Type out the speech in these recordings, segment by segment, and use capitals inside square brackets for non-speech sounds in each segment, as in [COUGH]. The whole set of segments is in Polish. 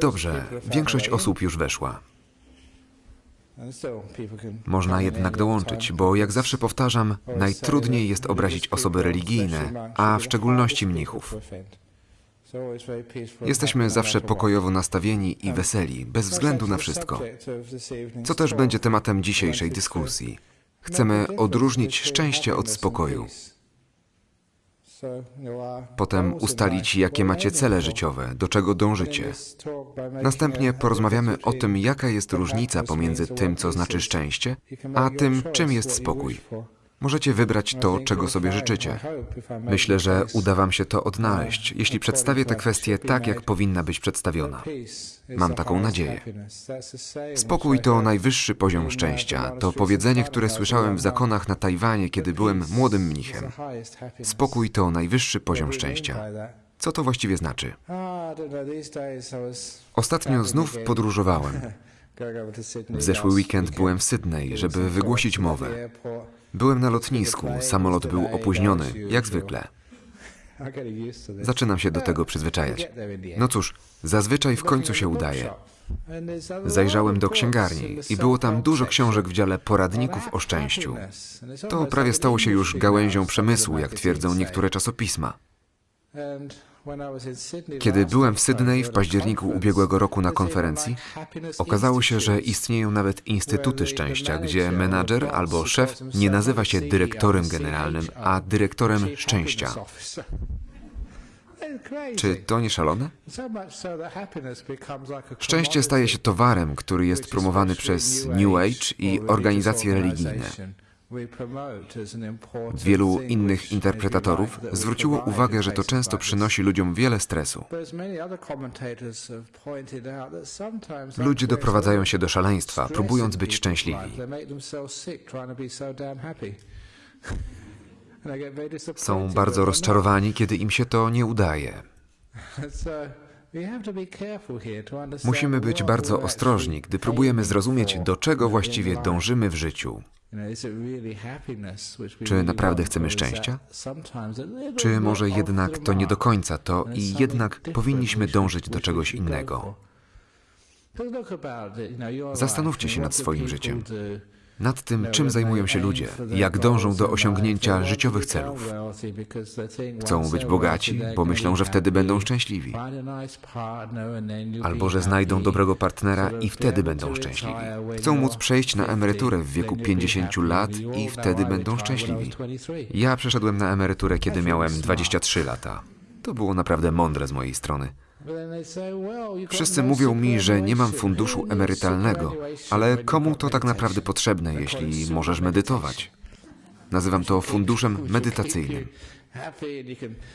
Dobrze, większość osób już weszła. Można jednak dołączyć, bo jak zawsze powtarzam, najtrudniej jest obrazić osoby religijne, a w szczególności mnichów. Jesteśmy zawsze pokojowo nastawieni i weseli, bez względu na wszystko. Co też będzie tematem dzisiejszej dyskusji. Chcemy odróżnić szczęście od spokoju. Potem ustalić, jakie macie cele życiowe, do czego dążycie. Następnie porozmawiamy o tym, jaka jest różnica pomiędzy tym, co znaczy szczęście, a tym, czym jest spokój. Możecie wybrać to, czego sobie życzycie. Myślę, że uda Wam się to odnaleźć, jeśli przedstawię tę kwestię tak, jak powinna być przedstawiona. Mam taką nadzieję. Spokój to najwyższy poziom szczęścia. To powiedzenie, które słyszałem w zakonach na Tajwanie, kiedy byłem młodym mnichem. Spokój to najwyższy poziom szczęścia. Co to właściwie znaczy? Ostatnio znów podróżowałem. [LAUGHS] W zeszły weekend byłem w Sydney, żeby wygłosić mowę. Byłem na lotnisku, samolot był opóźniony, jak zwykle. Zaczynam się do tego przyzwyczajać. No cóż, zazwyczaj w końcu się udaje. Zajrzałem do księgarni i było tam dużo książek w dziale poradników o szczęściu. To prawie stało się już gałęzią przemysłu, jak twierdzą niektóre czasopisma. Kiedy byłem w Sydney w październiku ubiegłego roku na konferencji, okazało się, że istnieją nawet instytuty szczęścia, gdzie menadżer albo szef nie nazywa się dyrektorem generalnym, a dyrektorem szczęścia. Czy to nie szalone? Szczęście staje się towarem, który jest promowany przez New Age i organizacje religijne. Wielu innych interpretatorów zwróciło uwagę, że to często przynosi ludziom wiele stresu. Ludzie doprowadzają się do szaleństwa, próbując być szczęśliwi. Są bardzo rozczarowani, kiedy im się to nie udaje. [LAUGHS] Musimy być bardzo ostrożni, gdy próbujemy zrozumieć, do czego właściwie dążymy w życiu. Czy naprawdę chcemy szczęścia? Czy może jednak to nie do końca to i jednak powinniśmy dążyć do czegoś innego? Zastanówcie się nad swoim życiem. Nad tym, czym zajmują się ludzie, jak dążą do osiągnięcia życiowych celów. Chcą być bogaci, bo myślą, że wtedy będą szczęśliwi. Albo że znajdą dobrego partnera i wtedy będą szczęśliwi. Chcą móc przejść na emeryturę w wieku 50 lat i wtedy będą szczęśliwi. Ja przeszedłem na emeryturę, kiedy miałem 23 lata. To było naprawdę mądre z mojej strony. Wszyscy mówią mi, że nie mam funduszu emerytalnego, ale komu to tak naprawdę potrzebne, jeśli możesz medytować? Nazywam to funduszem medytacyjnym.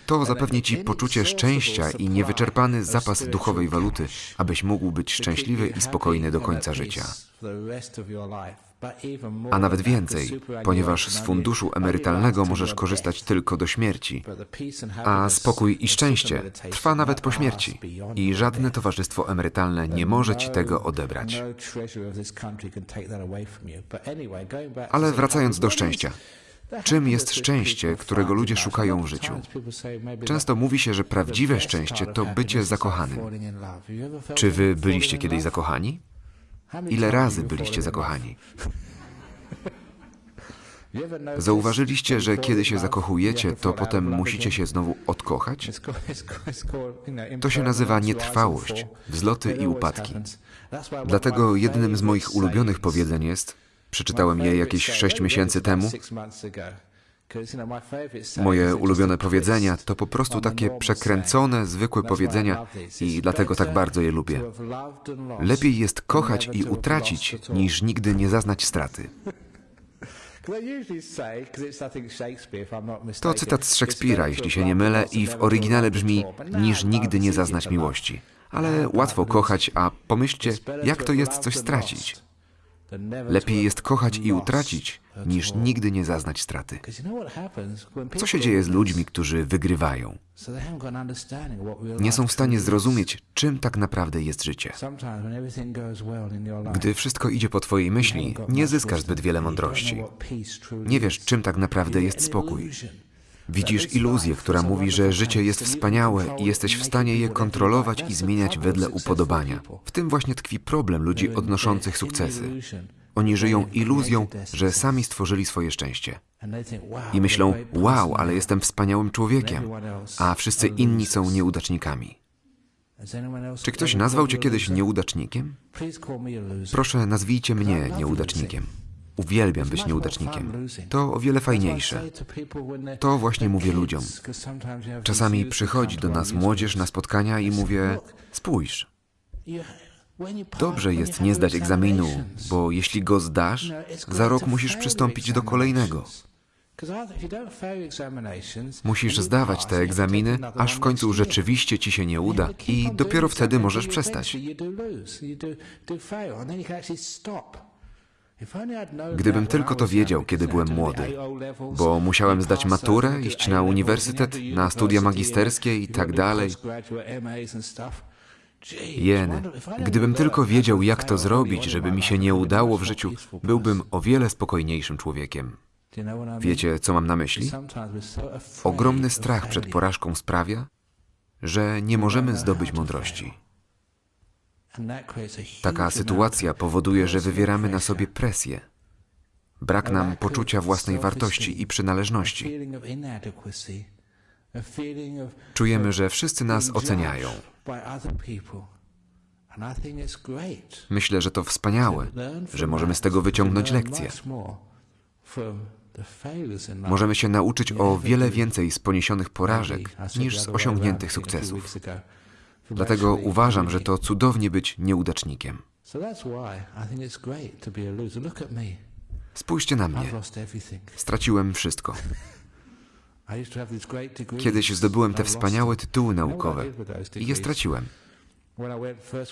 To zapewni ci poczucie szczęścia i niewyczerpany zapas duchowej waluty, abyś mógł być szczęśliwy i spokojny do końca życia. A nawet więcej, ponieważ z funduszu emerytalnego możesz korzystać tylko do śmierci, a spokój i szczęście trwa nawet po śmierci i żadne towarzystwo emerytalne nie może ci tego odebrać. Ale wracając do szczęścia. Czym jest szczęście, którego ludzie szukają w życiu? Często mówi się, że prawdziwe szczęście to bycie zakochanym. Czy wy byliście kiedyś zakochani? Ile razy byliście zakochani? [LAUGHS] Zauważyliście, że kiedy się zakochujecie, to potem musicie się znowu odkochać? To się nazywa nietrwałość, wzloty i upadki. Dlatego jednym z moich ulubionych powiedzeń jest, przeczytałem je jakieś sześć miesięcy temu, Moje ulubione powiedzenia to po prostu takie przekręcone, zwykłe powiedzenia i dlatego tak bardzo je lubię. Lepiej jest kochać i utracić, niż nigdy nie zaznać straty. [LAUGHS] To cytat z Szekspira, jeśli się nie mylę, i w oryginale brzmi niż nigdy nie zaznać miłości. Ale łatwo kochać, a pomyślcie, jak to jest coś stracić. Lepiej jest kochać i utracić, niż nigdy nie zaznać straty. Co się dzieje z ludźmi, którzy wygrywają? Nie są w stanie zrozumieć, czym tak naprawdę jest życie. Gdy wszystko idzie po Twojej myśli, nie zyskasz zbyt wiele mądrości. Nie wiesz, czym tak naprawdę jest spokój. Widzisz iluzję, która mówi, że życie jest wspaniałe i jesteś w stanie je kontrolować i zmieniać wedle upodobania. W tym właśnie tkwi problem ludzi odnoszących sukcesy. Oni żyją iluzją, że sami stworzyli swoje szczęście. I myślą, wow, ale jestem wspaniałym człowiekiem, a wszyscy inni są nieudacznikami. Czy ktoś nazwał cię kiedyś nieudacznikiem? Proszę, nazwijcie mnie nieudacznikiem. Uwielbiam być nieudacznikiem. To o wiele fajniejsze. To właśnie mówię ludziom. Czasami przychodzi do nas młodzież na spotkania i mówię: Spójrz, dobrze jest nie zdać egzaminu, bo jeśli go zdasz, za rok musisz przystąpić do kolejnego. Musisz zdawać te egzaminy, aż w końcu rzeczywiście ci się nie uda i dopiero wtedy możesz przestać. Gdybym tylko to wiedział, kiedy byłem młody, bo musiałem zdać maturę, iść na uniwersytet, na studia magisterskie i tak dalej. Jeny, gdybym tylko wiedział, jak to zrobić, żeby mi się nie udało w życiu, byłbym o wiele spokojniejszym człowiekiem. Wiecie, co mam na myśli? Ogromny strach przed porażką sprawia, że nie możemy zdobyć mądrości. Taka sytuacja powoduje, że wywieramy na sobie presję. Brak nam poczucia własnej wartości i przynależności. Czujemy, że wszyscy nas oceniają. Myślę, że to wspaniałe, że możemy z tego wyciągnąć lekcje. Możemy się nauczyć o wiele więcej z poniesionych porażek niż z osiągniętych sukcesów. Dlatego uważam, że to cudownie być nieudacznikiem. Spójrzcie na mnie. Straciłem wszystko. Kiedyś zdobyłem te wspaniałe tytuły naukowe i je straciłem.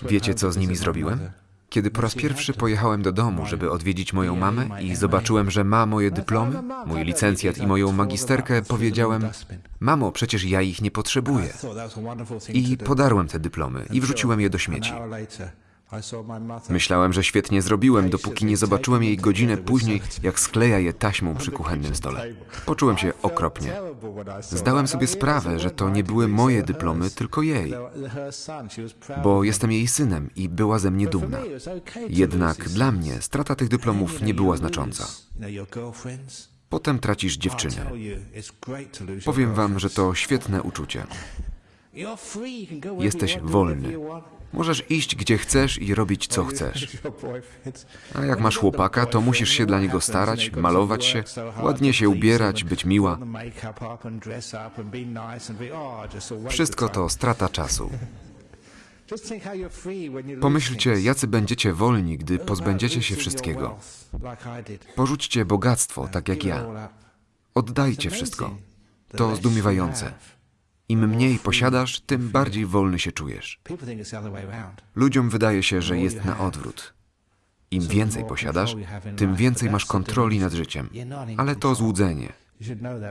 Wiecie, co z nimi zrobiłem? Kiedy po raz pierwszy pojechałem do domu, żeby odwiedzić moją mamę i zobaczyłem, że ma moje dyplomy, mój licencjat i moją magisterkę, powiedziałem: Mamo, przecież ja ich nie potrzebuję. I podarłem te dyplomy i wrzuciłem je do śmieci. Myślałem, że świetnie zrobiłem, dopóki nie zobaczyłem jej godzinę później, jak skleja je taśmą przy kuchennym stole. Poczułem się okropnie. Zdałem sobie sprawę, że to nie były moje dyplomy, tylko jej. Bo jestem jej synem i była ze mnie dumna. Jednak dla mnie strata tych dyplomów nie była znacząca. Potem tracisz dziewczynę. Powiem wam, że to świetne uczucie. Jesteś wolny. Możesz iść gdzie chcesz i robić co chcesz. [LAUGHS] A jak masz chłopaka, to musisz się dla niego starać, malować się, ładnie się ubierać, być miła. Wszystko to strata czasu. Pomyślcie, jacy będziecie wolni, gdy pozbędziecie się wszystkiego. Porzućcie bogactwo, tak jak ja. Oddajcie wszystko. To zdumiewające. Im mniej posiadasz, tym bardziej wolny się czujesz. Ludziom wydaje się, że jest na odwrót. Im więcej posiadasz, tym więcej masz kontroli nad życiem. Ale to złudzenie.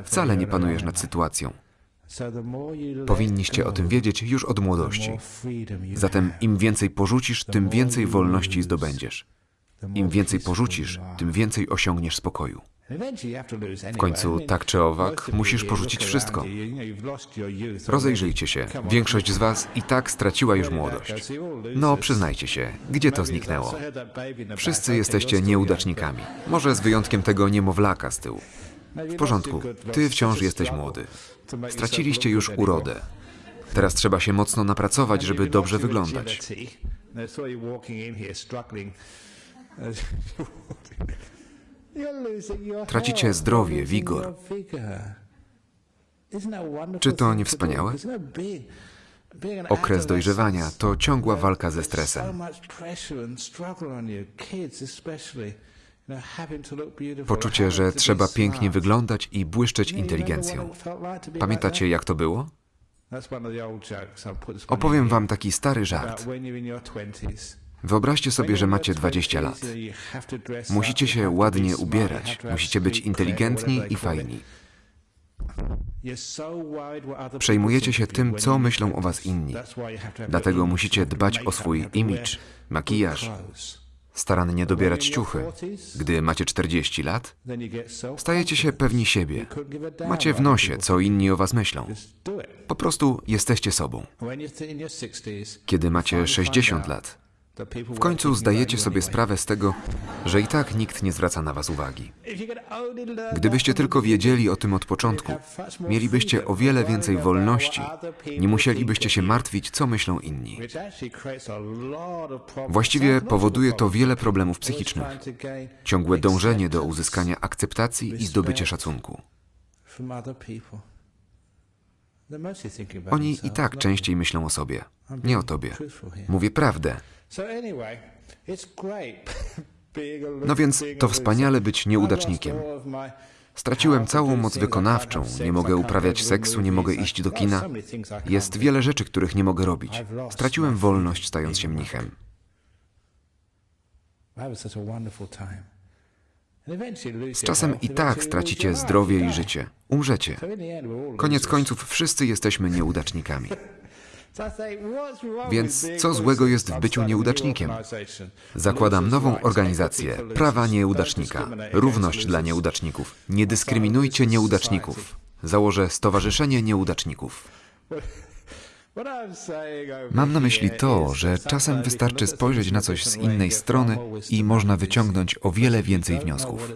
Wcale nie panujesz nad sytuacją. Powinniście o tym wiedzieć już od młodości. Zatem im więcej porzucisz, tym więcej wolności zdobędziesz. Im więcej porzucisz, tym więcej osiągniesz spokoju. W końcu, tak czy owak, musisz porzucić wszystko. Rozejrzyjcie się. Większość z Was i tak straciła już młodość. No, przyznajcie się, gdzie to zniknęło? Wszyscy jesteście nieudacznikami. Może z wyjątkiem tego niemowlaka z tyłu. W porządku, ty wciąż jesteś młody. Straciliście już urodę. Teraz trzeba się mocno napracować, żeby dobrze wyglądać. [LAUGHS] [LAUGHS] Tracicie zdrowie, wigor. Czy to nie wspaniałe? Okres dojrzewania to ciągła walka ze stresem. Poczucie, że trzeba pięknie wyglądać i błyszczeć inteligencją. Pamiętacie, jak to było? Opowiem wam taki stary żart. Wyobraźcie sobie, że macie 20 lat. Musicie się ładnie ubierać, musicie być inteligentni i fajni. Przejmujecie się tym, co myślą o was inni. Dlatego musicie dbać o swój imidż, makijaż, starannie dobierać ciuchy. Gdy macie 40 lat, stajecie się pewni siebie. Macie w nosie, co inni o was myślą. Po prostu jesteście sobą. Kiedy macie 60 lat, w końcu zdajecie sobie sprawę z tego, że i tak nikt nie zwraca na was uwagi. Gdybyście tylko wiedzieli o tym od początku, mielibyście o wiele więcej wolności, nie musielibyście się martwić, co myślą inni. Właściwie powoduje to wiele problemów psychicznych. Ciągłe dążenie do uzyskania akceptacji i zdobycia szacunku. Oni i tak częściej myślą o sobie, nie o tobie. Mówię prawdę. [LAUGHS] No więc to wspaniale być nieudacznikiem. Straciłem całą moc wykonawczą, nie mogę uprawiać seksu, nie mogę iść do kina. Jest wiele rzeczy, których nie mogę robić. Straciłem wolność, stając się mnichem. Z czasem i tak stracicie zdrowie i życie. Umrzecie. Koniec końców wszyscy jesteśmy nieudacznikami. [LAUGHS] Więc co złego jest w byciu nieudacznikiem? Zakładam nową organizację Prawa Nieudacznika. Równość dla nieudaczników. Nie dyskryminujcie nieudaczników. Założę Stowarzyszenie Nieudaczników. Mam na myśli to, że czasem wystarczy spojrzeć na coś z innej strony i można wyciągnąć o wiele więcej wniosków.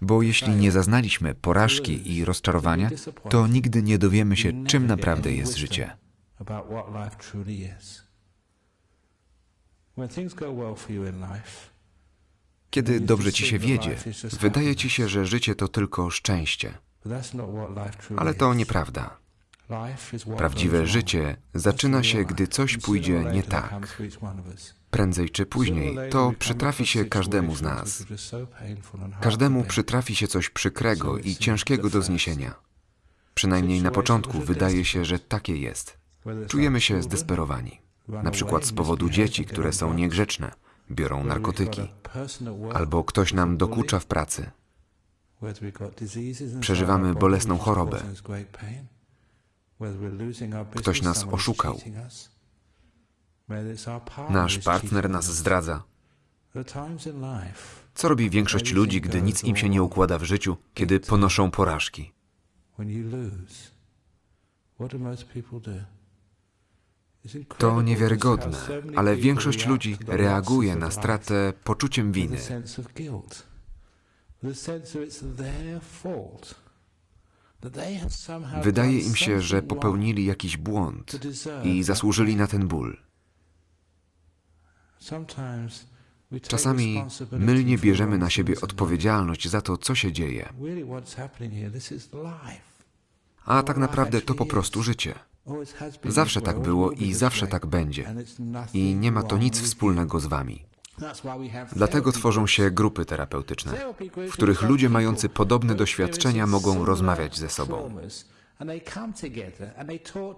Bo jeśli nie zaznaliśmy porażki i rozczarowania, to nigdy nie dowiemy się, czym naprawdę jest życie. About what life truly is. When things go well for you in life, Kiedy dobrze ci się wiedzie, wydaje ci się, że życie to tylko szczęście. Ale to nieprawda. Prawdziwe życie zaczyna się, gdy coś pójdzie nie tak. Prędzej czy później to przytrafi się każdemu z nas. Każdemu przytrafi się coś przykrego i ciężkiego do zniesienia. Przynajmniej na początku wydaje się, że takie jest. Czujemy się zdesperowani. Na przykład z powodu dzieci, które są niegrzeczne, biorą narkotyki, albo ktoś nam dokucza w pracy. Przeżywamy bolesną chorobę. Ktoś nas oszukał. Nasz partner nas zdradza. Co robi większość ludzi, gdy nic im się nie układa w życiu, kiedy ponoszą porażki? To niewiarygodne, ale większość ludzi reaguje na stratę poczuciem winy. Wydaje im się, że popełnili jakiś błąd i zasłużyli na ten ból. Czasami mylnie bierzemy na siebie odpowiedzialność za to, co się dzieje. A tak naprawdę to po prostu życie. Zawsze tak było i zawsze tak będzie. I nie ma to nic wspólnego z wami. Dlatego tworzą się grupy terapeutyczne, w których ludzie mający podobne doświadczenia mogą rozmawiać ze sobą.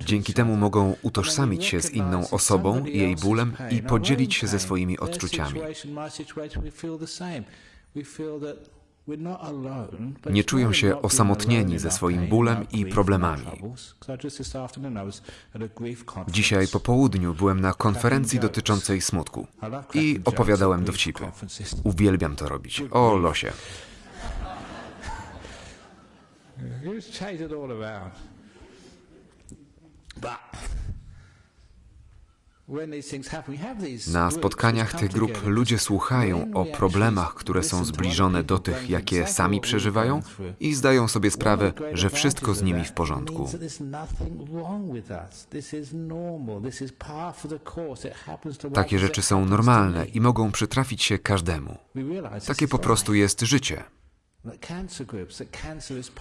Dzięki temu mogą utożsamić się z inną osobą, jej bólem i podzielić się ze swoimi odczuciami. Nie czują się osamotnieni ze swoim bólem i problemami. Dzisiaj po południu byłem na konferencji dotyczącej smutku i opowiadałem dowcipy. Uwielbiam to robić. O losie. Na spotkaniach tych grup ludzie słuchają o problemach, które są zbliżone do tych, jakie sami przeżywają i zdają sobie sprawę, że wszystko z nimi w porządku. Takie rzeczy są normalne i mogą przytrafić się każdemu. Takie po prostu jest życie.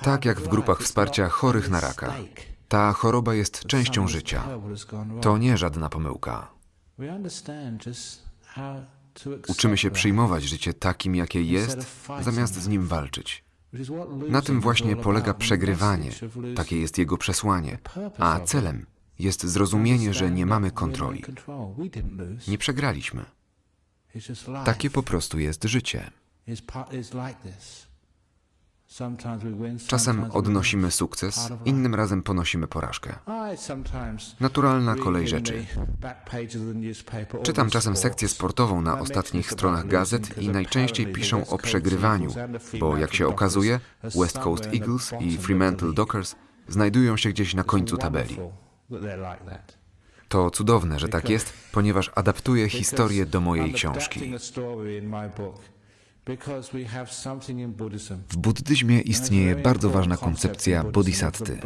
Tak jak w grupach wsparcia chorych na raka. Ta choroba jest częścią życia. To nie żadna pomyłka. Uczymy się przyjmować życie takim, jakie jest, zamiast z nim walczyć. Na tym właśnie polega przegrywanie, takie jest jego przesłanie, a celem jest zrozumienie, że nie mamy kontroli. Nie przegraliśmy. Takie po prostu jest życie. Czasem odnosimy sukces, innym razem ponosimy porażkę. Naturalna kolej rzeczy. Czytam czasem sekcję sportową na ostatnich stronach gazet i najczęściej piszą o przegrywaniu, bo jak się okazuje, West Coast Eagles i Fremantle Dockers znajdują się gdzieś na końcu tabeli. To cudowne, że tak jest, ponieważ adaptuję historię do mojej książki. W buddyzmie istnieje bardzo ważna koncepcja bodhisatty.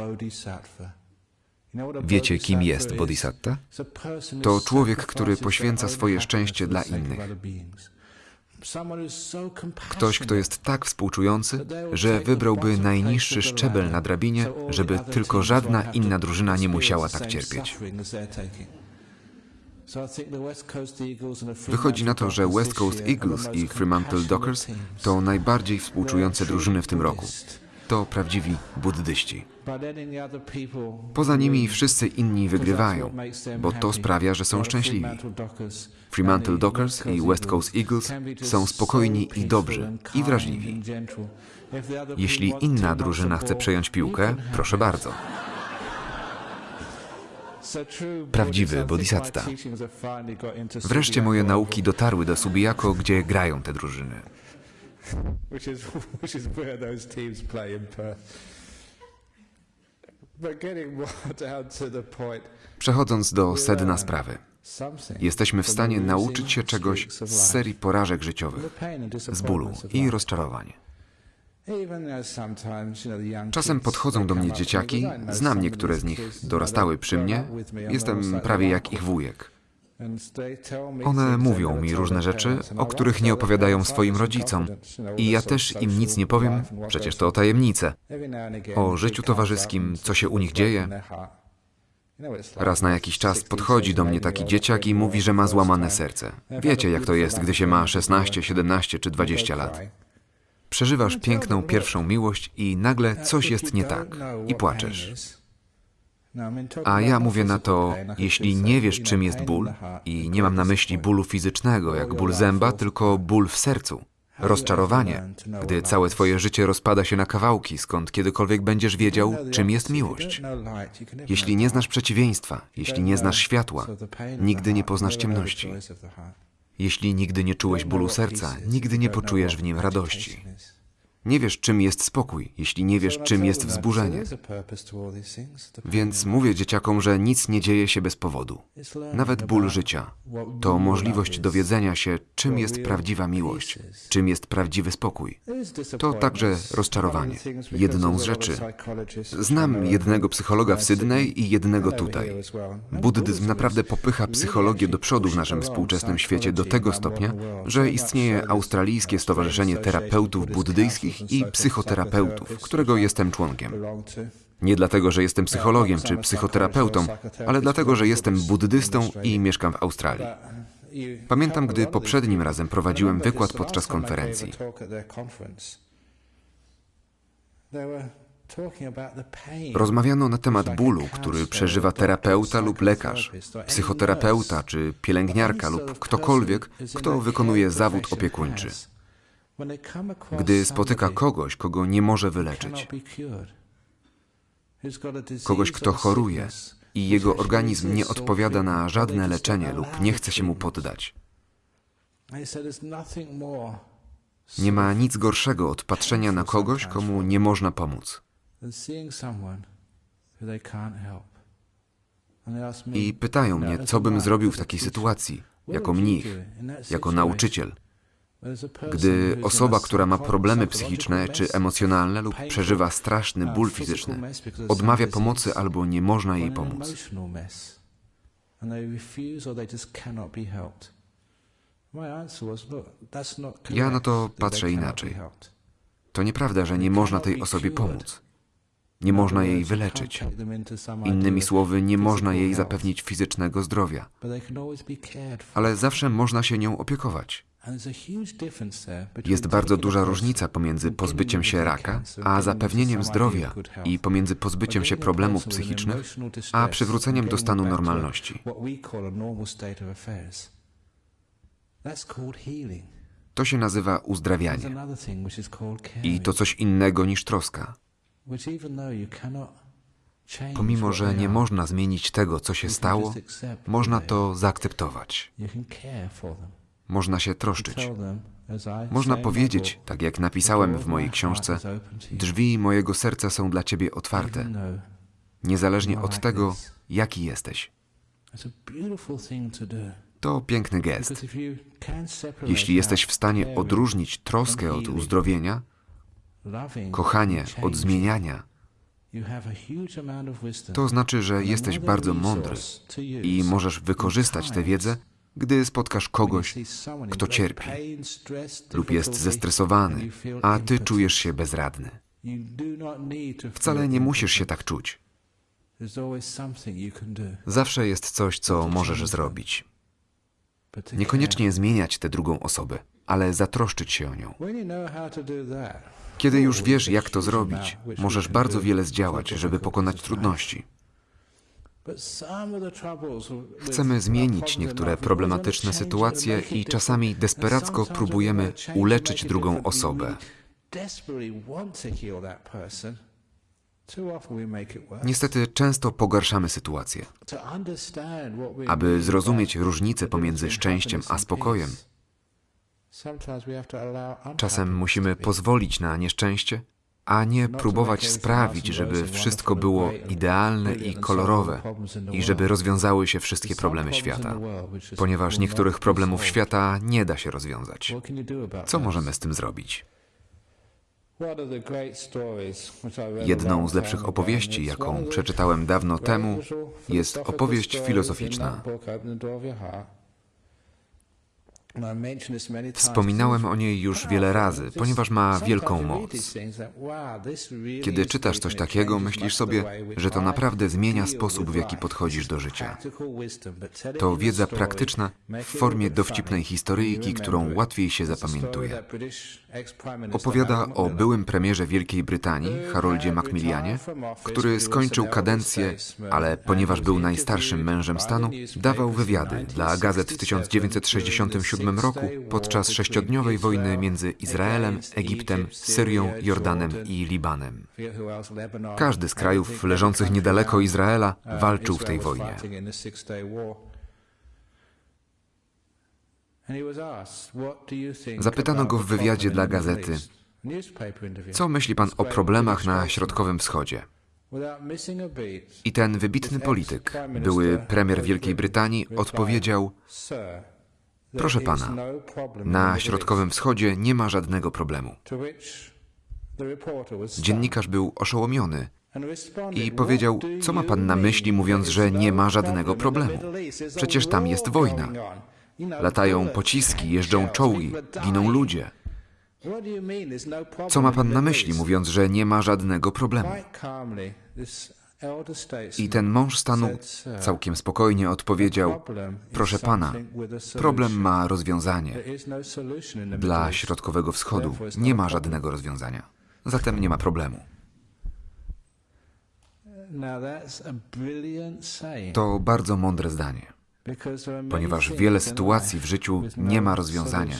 Wiecie, kim jest bodhisatta? To człowiek, który poświęca swoje szczęście dla innych. Ktoś, kto jest tak współczujący, że wybrałby najniższy szczebel na drabinie, żeby tylko żadna inna drużyna nie musiała tak cierpieć. Wychodzi na to, że West Coast Eagles i Fremantle Dockers to najbardziej współczujące drużyny w tym roku. To prawdziwi buddyści. Poza nimi wszyscy inni wygrywają, bo to sprawia, że są szczęśliwi. Fremantle Dockers i West Coast Eagles są spokojni i dobrzy, i wrażliwi. Jeśli inna drużyna chce przejąć piłkę, proszę bardzo. Prawdziwy bodhisatta. Wreszcie moje nauki dotarły do Subiako, gdzie grają te drużyny. Przechodząc do sedna sprawy. Jesteśmy w stanie nauczyć się czegoś z serii porażek życiowych, z bólu i rozczarowań. Czasem podchodzą do mnie dzieciaki, znam niektóre z nich, dorastały przy mnie, jestem prawie jak ich wujek. One mówią mi różne rzeczy, o których nie opowiadają swoim rodzicom. I ja też im nic nie powiem, przecież to tajemnice. O życiu towarzyskim, co się u nich dzieje. Raz na jakiś czas podchodzi do mnie taki dzieciak i mówi, że ma złamane serce. Wiecie, jak to jest, gdy się ma 16, 17 czy 20 lat. Przeżywasz piękną pierwszą miłość i nagle coś jest nie tak i płaczesz. A ja mówię na to, jeśli nie wiesz, czym jest ból, i nie mam na myśli bólu fizycznego, jak ból zęba, tylko ból w sercu. Rozczarowanie, gdy całe twoje życie rozpada się na kawałki, skąd kiedykolwiek będziesz wiedział, czym jest miłość. Jeśli nie znasz przeciwieństwa, jeśli nie znasz światła, nigdy nie poznasz ciemności. Jeśli nigdy nie czułeś bólu serca, nigdy nie poczujesz w nim radości. Nie wiesz, czym jest spokój, jeśli nie wiesz, czym jest wzburzenie. Więc mówię dzieciakom, że nic nie dzieje się bez powodu. Nawet ból życia to możliwość dowiedzenia się, czym jest prawdziwa miłość, czym jest prawdziwy spokój. To także rozczarowanie. Jedną z rzeczy. Znam jednego psychologa w Sydney i jednego tutaj. Buddyzm naprawdę popycha psychologię do przodu w naszym współczesnym świecie do tego stopnia, że istnieje Australijskie Stowarzyszenie Terapeutów Buddyjskich i psychoterapeutów, którego jestem członkiem. Nie dlatego, że jestem psychologiem czy psychoterapeutą, ale dlatego, że jestem buddystą i mieszkam w Australii. Pamiętam, gdy poprzednim razem prowadziłem wykład podczas konferencji. Rozmawiano na temat bólu, który przeżywa terapeuta lub lekarz, psychoterapeuta czy pielęgniarka lub ktokolwiek, kto wykonuje zawód opiekuńczy gdy spotyka kogoś, kogo nie może wyleczyć, kogoś, kto choruje i jego organizm nie odpowiada na żadne leczenie lub nie chce się mu poddać. Nie ma nic gorszego od patrzenia na kogoś, komu nie można pomóc. I pytają mnie, co bym zrobił w takiej sytuacji, jako mnich, jako nauczyciel. Gdy osoba, która ma problemy psychiczne czy emocjonalne lub przeżywa straszny ból fizyczny, odmawia pomocy albo nie można jej pomóc. Ja na to patrzę inaczej. To nieprawda, że nie można tej osobie pomóc. Nie można jej wyleczyć. Innymi słowy, nie można jej zapewnić fizycznego zdrowia. Ale zawsze można się nią opiekować. Jest bardzo duża różnica pomiędzy pozbyciem się raka, a zapewnieniem zdrowia i pomiędzy pozbyciem się problemów psychicznych, a przywróceniem do stanu normalności. To się nazywa uzdrawianie. I to coś innego niż troska. Pomimo, że nie można zmienić tego, co się stało, można to zaakceptować. Można się troszczyć. Można powiedzieć, tak jak "The napisałem w mojej książce, drzwi mojego serca są dla ciebie otwarte, niezależnie od tego, this." jaki jesteś. To piękny gest. Jeśli jesteś w stanie odróżnić troskę od uzdrowienia, kochanie od zmieniania, to znaczy, że jesteś bardzo mądry i możesz wykorzystać tę wiedzę, gdy spotkasz kogoś kto cierpi lub jest zestresowany, a ty czujesz się bezradny. Wcale nie musisz się tak czuć. Zawsze jest coś, co możesz zrobić. Niekoniecznie zmieniać tę drugą osobę, ale zatroszczyć się o nią. Kiedy już wiesz, jak to zrobić, możesz bardzo wiele zdziałać, żeby pokonać trudności. But some of the troubles with Chcemy zmienić niektóre problematyczne sytuacje i czasami desperacko próbujemy uleczyć drugą osobę. Niestety często pogarszamy sytuację. Aby zrozumieć różnicę pomiędzy szczęściem a spokojem, czasem musimy pozwolić na nieszczęście, a nie próbować sprawić, żeby wszystko było idealne i kolorowe i żeby rozwiązały się wszystkie problemy świata, ponieważ niektórych problemów świata nie da się rozwiązać. Co możemy z tym zrobić? Jedną z lepszych opowieści, jaką przeczytałem dawno temu, jest opowieść filozoficzna. Wspominałem o niej już wiele razy, ponieważ ma wielką moc. Kiedy czytasz coś takiego, myślisz sobie, że to naprawdę zmienia sposób, w jaki podchodzisz do życia. To wiedza praktyczna w formie dowcipnej historyjki, którą łatwiej się zapamiętuje. Opowiada o byłym premierze Wielkiej Brytanii, Haroldzie Macmillanie, który skończył kadencję, ale ponieważ był najstarszym mężem stanu, dawał wywiady dla gazet w 1967 roku podczas sześciodniowej wojny między Izraelem, Egiptem, Syrią, Jordanem i Libanem. Każdy z krajów leżących niedaleko Izraela walczył w tej wojnie. Zapytano go w wywiadzie dla gazety, Co myśli pan o problemach na Środkowym Wschodzie? I ten wybitny polityk, były premier Wielkiej Brytanii, odpowiedział: Proszę pana, na Środkowym Wschodzie nie ma żadnego problemu. Dziennikarz był oszołomiony i powiedział: Co ma pan na myśli, mówiąc, że nie ma żadnego problemu? Przecież tam jest wojna. Latają pociski, jeżdżą czołgi, giną ludzie. Co ma pan na myśli, mówiąc, że nie ma żadnego problemu? I ten mąż stanu całkiem spokojnie odpowiedział: Proszę pana, problem ma rozwiązanie. Dla Środkowego Wschodu nie ma żadnego rozwiązania. Zatem nie ma problemu. To bardzo mądre zdanie, ponieważ wiele sytuacji w życiu nie ma rozwiązania,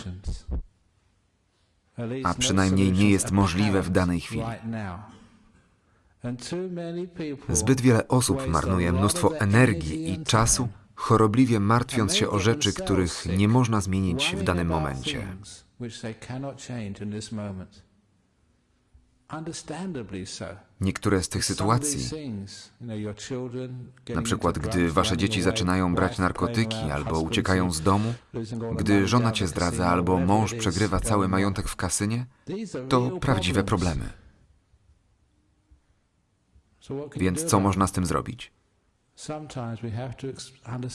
a przynajmniej nie jest możliwe w danej chwili. Zbyt wiele osób marnuje mnóstwo energii i czasu, chorobliwie martwiąc się o rzeczy, których nie można zmienić w danym momencie. Niektóre z tych sytuacji, na przykład gdy wasze dzieci zaczynają brać narkotyki albo uciekają z domu, gdy żona cię zdradza albo mąż przegrywa cały majątek w kasynie, to prawdziwe problemy. Więc co można z tym zrobić?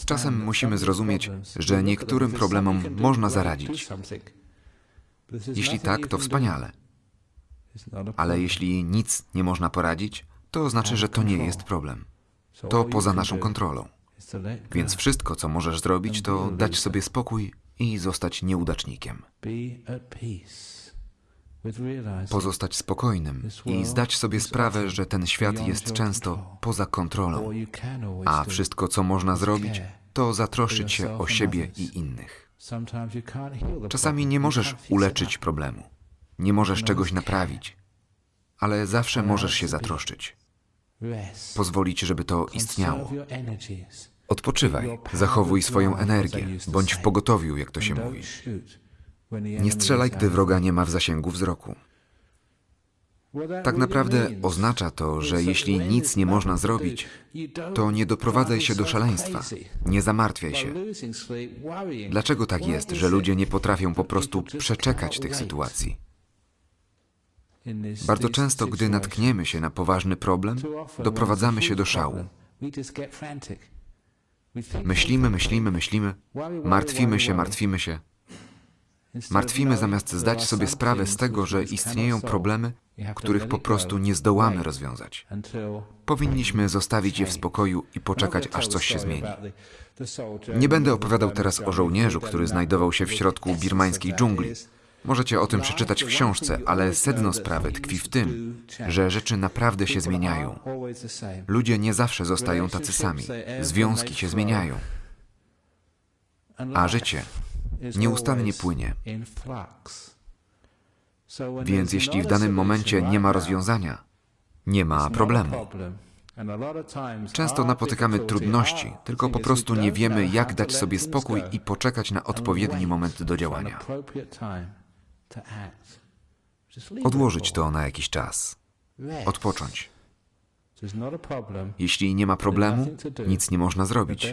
Czasem musimy zrozumieć, że niektórym problemom można zaradzić. Jeśli tak, to wspaniale. Ale jeśli nic nie można poradzić, to znaczy, że to nie jest problem. To poza naszą kontrolą. Więc wszystko, co możesz zrobić, to dać sobie spokój i zostać nieudacznikiem. Pozostać spokojnym i zdać sobie sprawę, że ten świat jest często poza kontrolą, a wszystko, co można zrobić, to zatroszczyć się o siebie i innych. Czasami nie możesz uleczyć problemu. Nie możesz czegoś naprawić. Ale zawsze możesz się zatroszczyć. Pozwolić, żeby to istniało. Odpoczywaj, zachowuj swoją energię, bądź w pogotowiu, jak to się mówi. Nie strzelaj, gdy wroga nie ma w zasięgu wzroku. Tak naprawdę oznacza to, że jeśli nic nie można zrobić, to nie doprowadzaj się do szaleństwa. Nie zamartwiaj się. Dlaczego tak jest, że ludzie nie potrafią po prostu przeczekać tych sytuacji? Bardzo często, gdy natkniemy się na poważny problem, doprowadzamy się do szału. Myślimy, myślimy, myślimy, martwimy się, martwimy się. Martwimy zamiast zdać sobie sprawę z tego, że istnieją problemy, których po prostu nie zdołamy rozwiązać. Powinniśmy zostawić je w spokoju i poczekać, aż coś się zmieni. Nie będę opowiadał teraz o żołnierzu, który znajdował się w środku birmańskiej dżungli. Możecie o tym przeczytać w książce, ale sedno sprawy tkwi w tym, że rzeczy naprawdę się zmieniają. Ludzie nie zawsze zostają tacy sami. Związki się zmieniają, a życie nieustannie płynie. Więc jeśli w danym momencie nie ma rozwiązania, nie ma problemu. Często napotykamy trudności, tylko po prostu nie wiemy, jak dać sobie spokój i poczekać na odpowiedni moment do działania. Odłożyć to na jakiś czas, odpocząć. Jeśli nie ma problemu, nic nie można zrobić.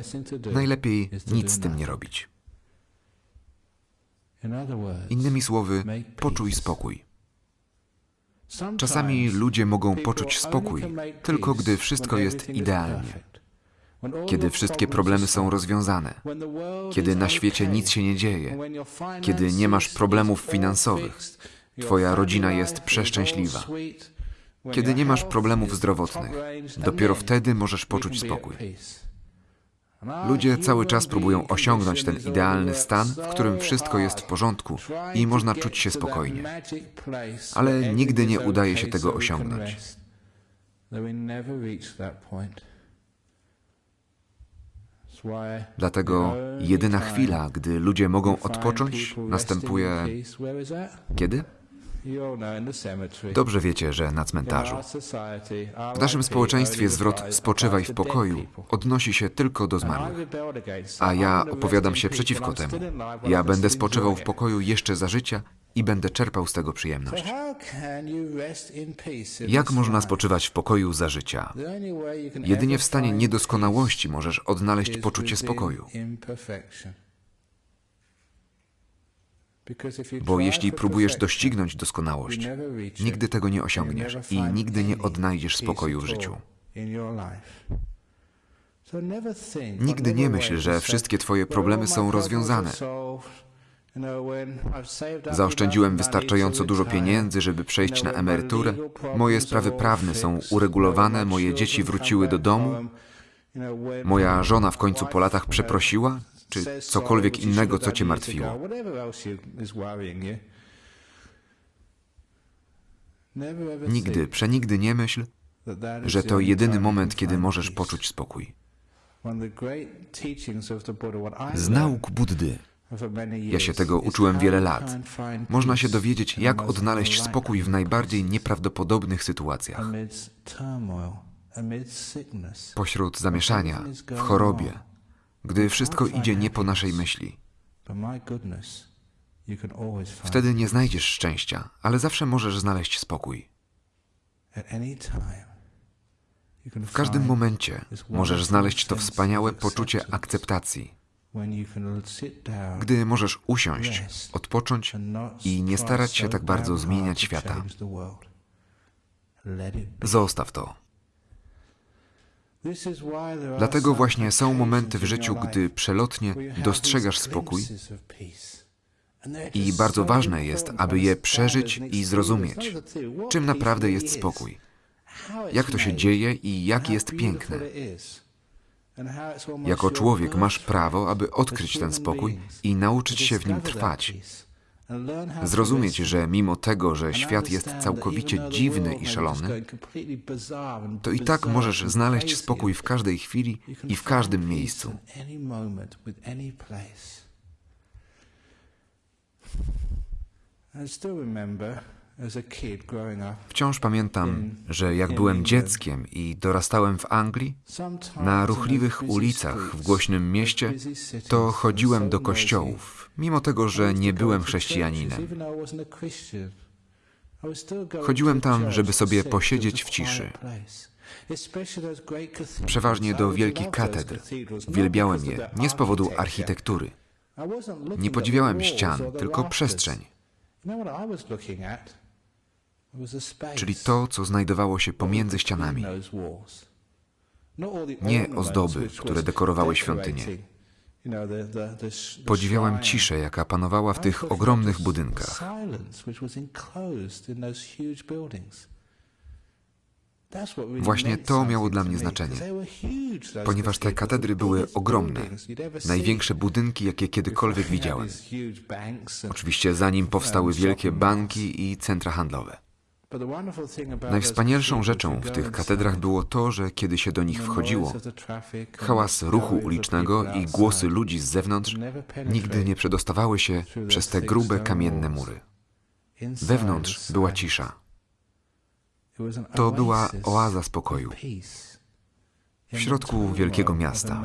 Najlepiej nic z tym nie robić. Innymi słowy, poczuj spokój. Czasami ludzie mogą poczuć spokój tylko gdy wszystko jest idealnie, kiedy wszystkie problemy są rozwiązane, kiedy na świecie nic się nie dzieje, kiedy nie masz problemów finansowych, twoja rodzina jest przeszczęśliwa, kiedy nie masz problemów zdrowotnych. Dopiero wtedy możesz poczuć spokój. Ludzie cały czas próbują osiągnąć ten idealny stan, w którym wszystko jest w porządku i można czuć się spokojnie. Ale nigdy nie udaje się tego osiągnąć. Dlatego jedyna chwila, gdy ludzie mogą odpocząć, następuje kiedy? Dobrze wiecie, że na cmentarzu. W naszym społeczeństwie zwrot spoczywaj w pokoju odnosi się tylko do zmarłych. A ja opowiadam się przeciwko temu. Ja będę spoczywał w pokoju jeszcze za życia i będę czerpał z tego przyjemność. Jak można spoczywać w pokoju za życia? Jedynie w stanie niedoskonałości możesz odnaleźć poczucie spokoju. Bo jeśli próbujesz doścignąć doskonałość, nigdy tego nie osiągniesz i nigdy nie odnajdziesz spokoju w życiu. Nigdy nie myśl, że wszystkie Twoje problemy są rozwiązane. Zaoszczędziłem wystarczająco dużo pieniędzy, żeby przejść na emeryturę. Moje sprawy prawne są uregulowane, moje dzieci wróciły do domu. Moja żona w końcu po latach przeprosiła, czy cokolwiek innego, co cię martwiło. Nigdy, przenigdy nie myśl, że to jedyny moment, kiedy możesz poczuć spokój. Z nauk Buddy, ja się tego uczyłem wiele lat, można się dowiedzieć, jak odnaleźć spokój w najbardziej nieprawdopodobnych sytuacjach. Pośród zamieszania, w chorobie, gdy wszystko idzie nie po naszej myśli. Wtedy nie znajdziesz szczęścia, ale zawsze możesz znaleźć spokój. W każdym momencie możesz znaleźć to wspaniałe poczucie akceptacji, gdy możesz usiąść, odpocząć i nie starać się tak bardzo zmieniać świata. Zostaw to. Dlatego właśnie są momenty w życiu, gdy przelotnie dostrzegasz spokój i bardzo ważne jest, aby je przeżyć i zrozumieć, czym naprawdę jest spokój, jak to się dzieje i jak jest piękne. Jako człowiek masz prawo, aby odkryć ten spokój i nauczyć się w nim trwać. Zrozumieć, że mimo tego, że świat jest całkowicie dziwny i szalony, to i tak możesz znaleźć spokój w każdej chwili i w każdym miejscu. I still remember Wciąż pamiętam, że jak byłem dzieckiem i dorastałem w Anglii, na ruchliwych ulicach w głośnym mieście, to chodziłem do kościołów, mimo tego, że nie byłem chrześcijaninem. Chodziłem tam, żeby sobie posiedzieć w ciszy. Przeważnie do wielkich katedr. Uwielbiałem je nie z powodu architektury. Nie podziwiałem ścian, tylko przestrzeń, czyli to, co znajdowało się pomiędzy ścianami. Nie ozdoby, które dekorowały świątynię. Podziwiałem ciszę, jaka panowała w tych ogromnych budynkach. Właśnie to miało dla mnie znaczenie, ponieważ te katedry były ogromne, największe budynki, jakie kiedykolwiek widziałem. Oczywiście zanim powstały wielkie banki i centra handlowe. Najwspanialszą rzeczą w tych katedrach było to, że kiedy się do nich wchodziło, hałas ruchu ulicznego i głosy ludzi z zewnątrz nigdy nie przedostawały się przez te grube kamienne mury. Wewnątrz była cisza. To była oaza spokoju w środku wielkiego miasta.